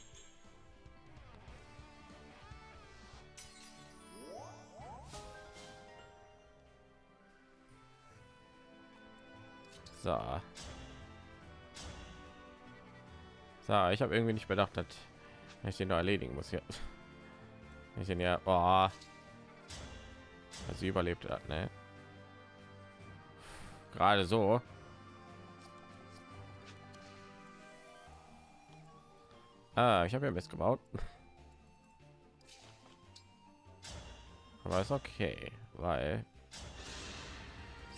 Speaker 1: So, ich habe irgendwie nicht bedacht, dass ich den noch erledigen muss hier. Ich den ja, oh, sie überlebt hat, ne? Gerade so. Ah, ich habe ja Mist gebaut. Aber ist okay, weil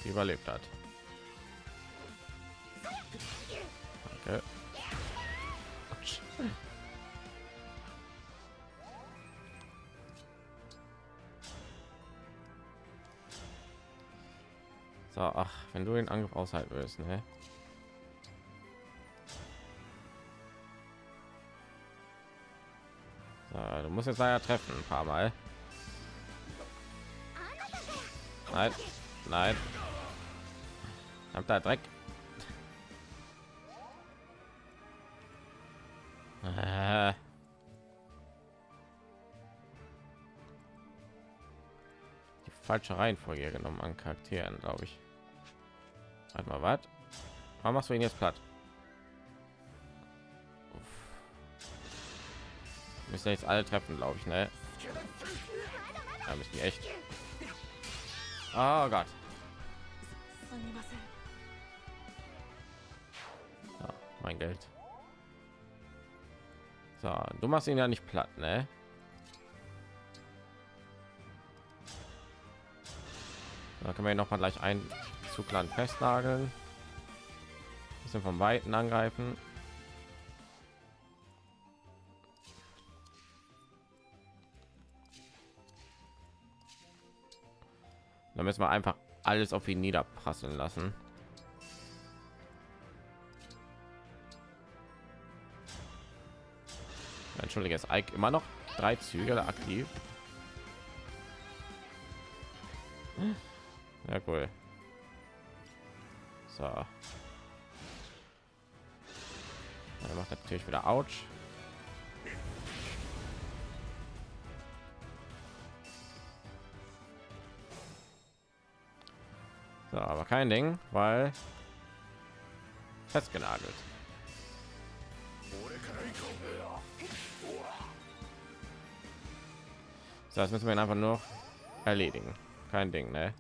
Speaker 1: sie überlebt hat. So, ach, wenn du den Angriff aushalten willst, ne? So, du musst jetzt leider treffen, ein paar Mal. Nein, nein. Habt da Dreck. Die falsche Reihenfolge genommen an Charakteren, glaube ich. Warte mal, was? Warum machst du ihn jetzt platt? Müssen jetzt alle treffen, glaube ich, ne? Ja, müssen die echt. Oh Gott. Ja, mein Geld. So, du machst ihn ja nicht platt, ne? Da können wir noch mal gleich ein Zugland festnageln. Bisschen vom Weiten angreifen. Dann müssen wir einfach alles auf ihn niederprasseln lassen. Entschuldige, ist Ike immer noch drei Züge aktiv. Ja, cool. So. Er macht natürlich wieder Ouch. So, aber kein Ding, weil festgenagelt. Das müssen wir einfach nur erledigen. Kein Ding, ne?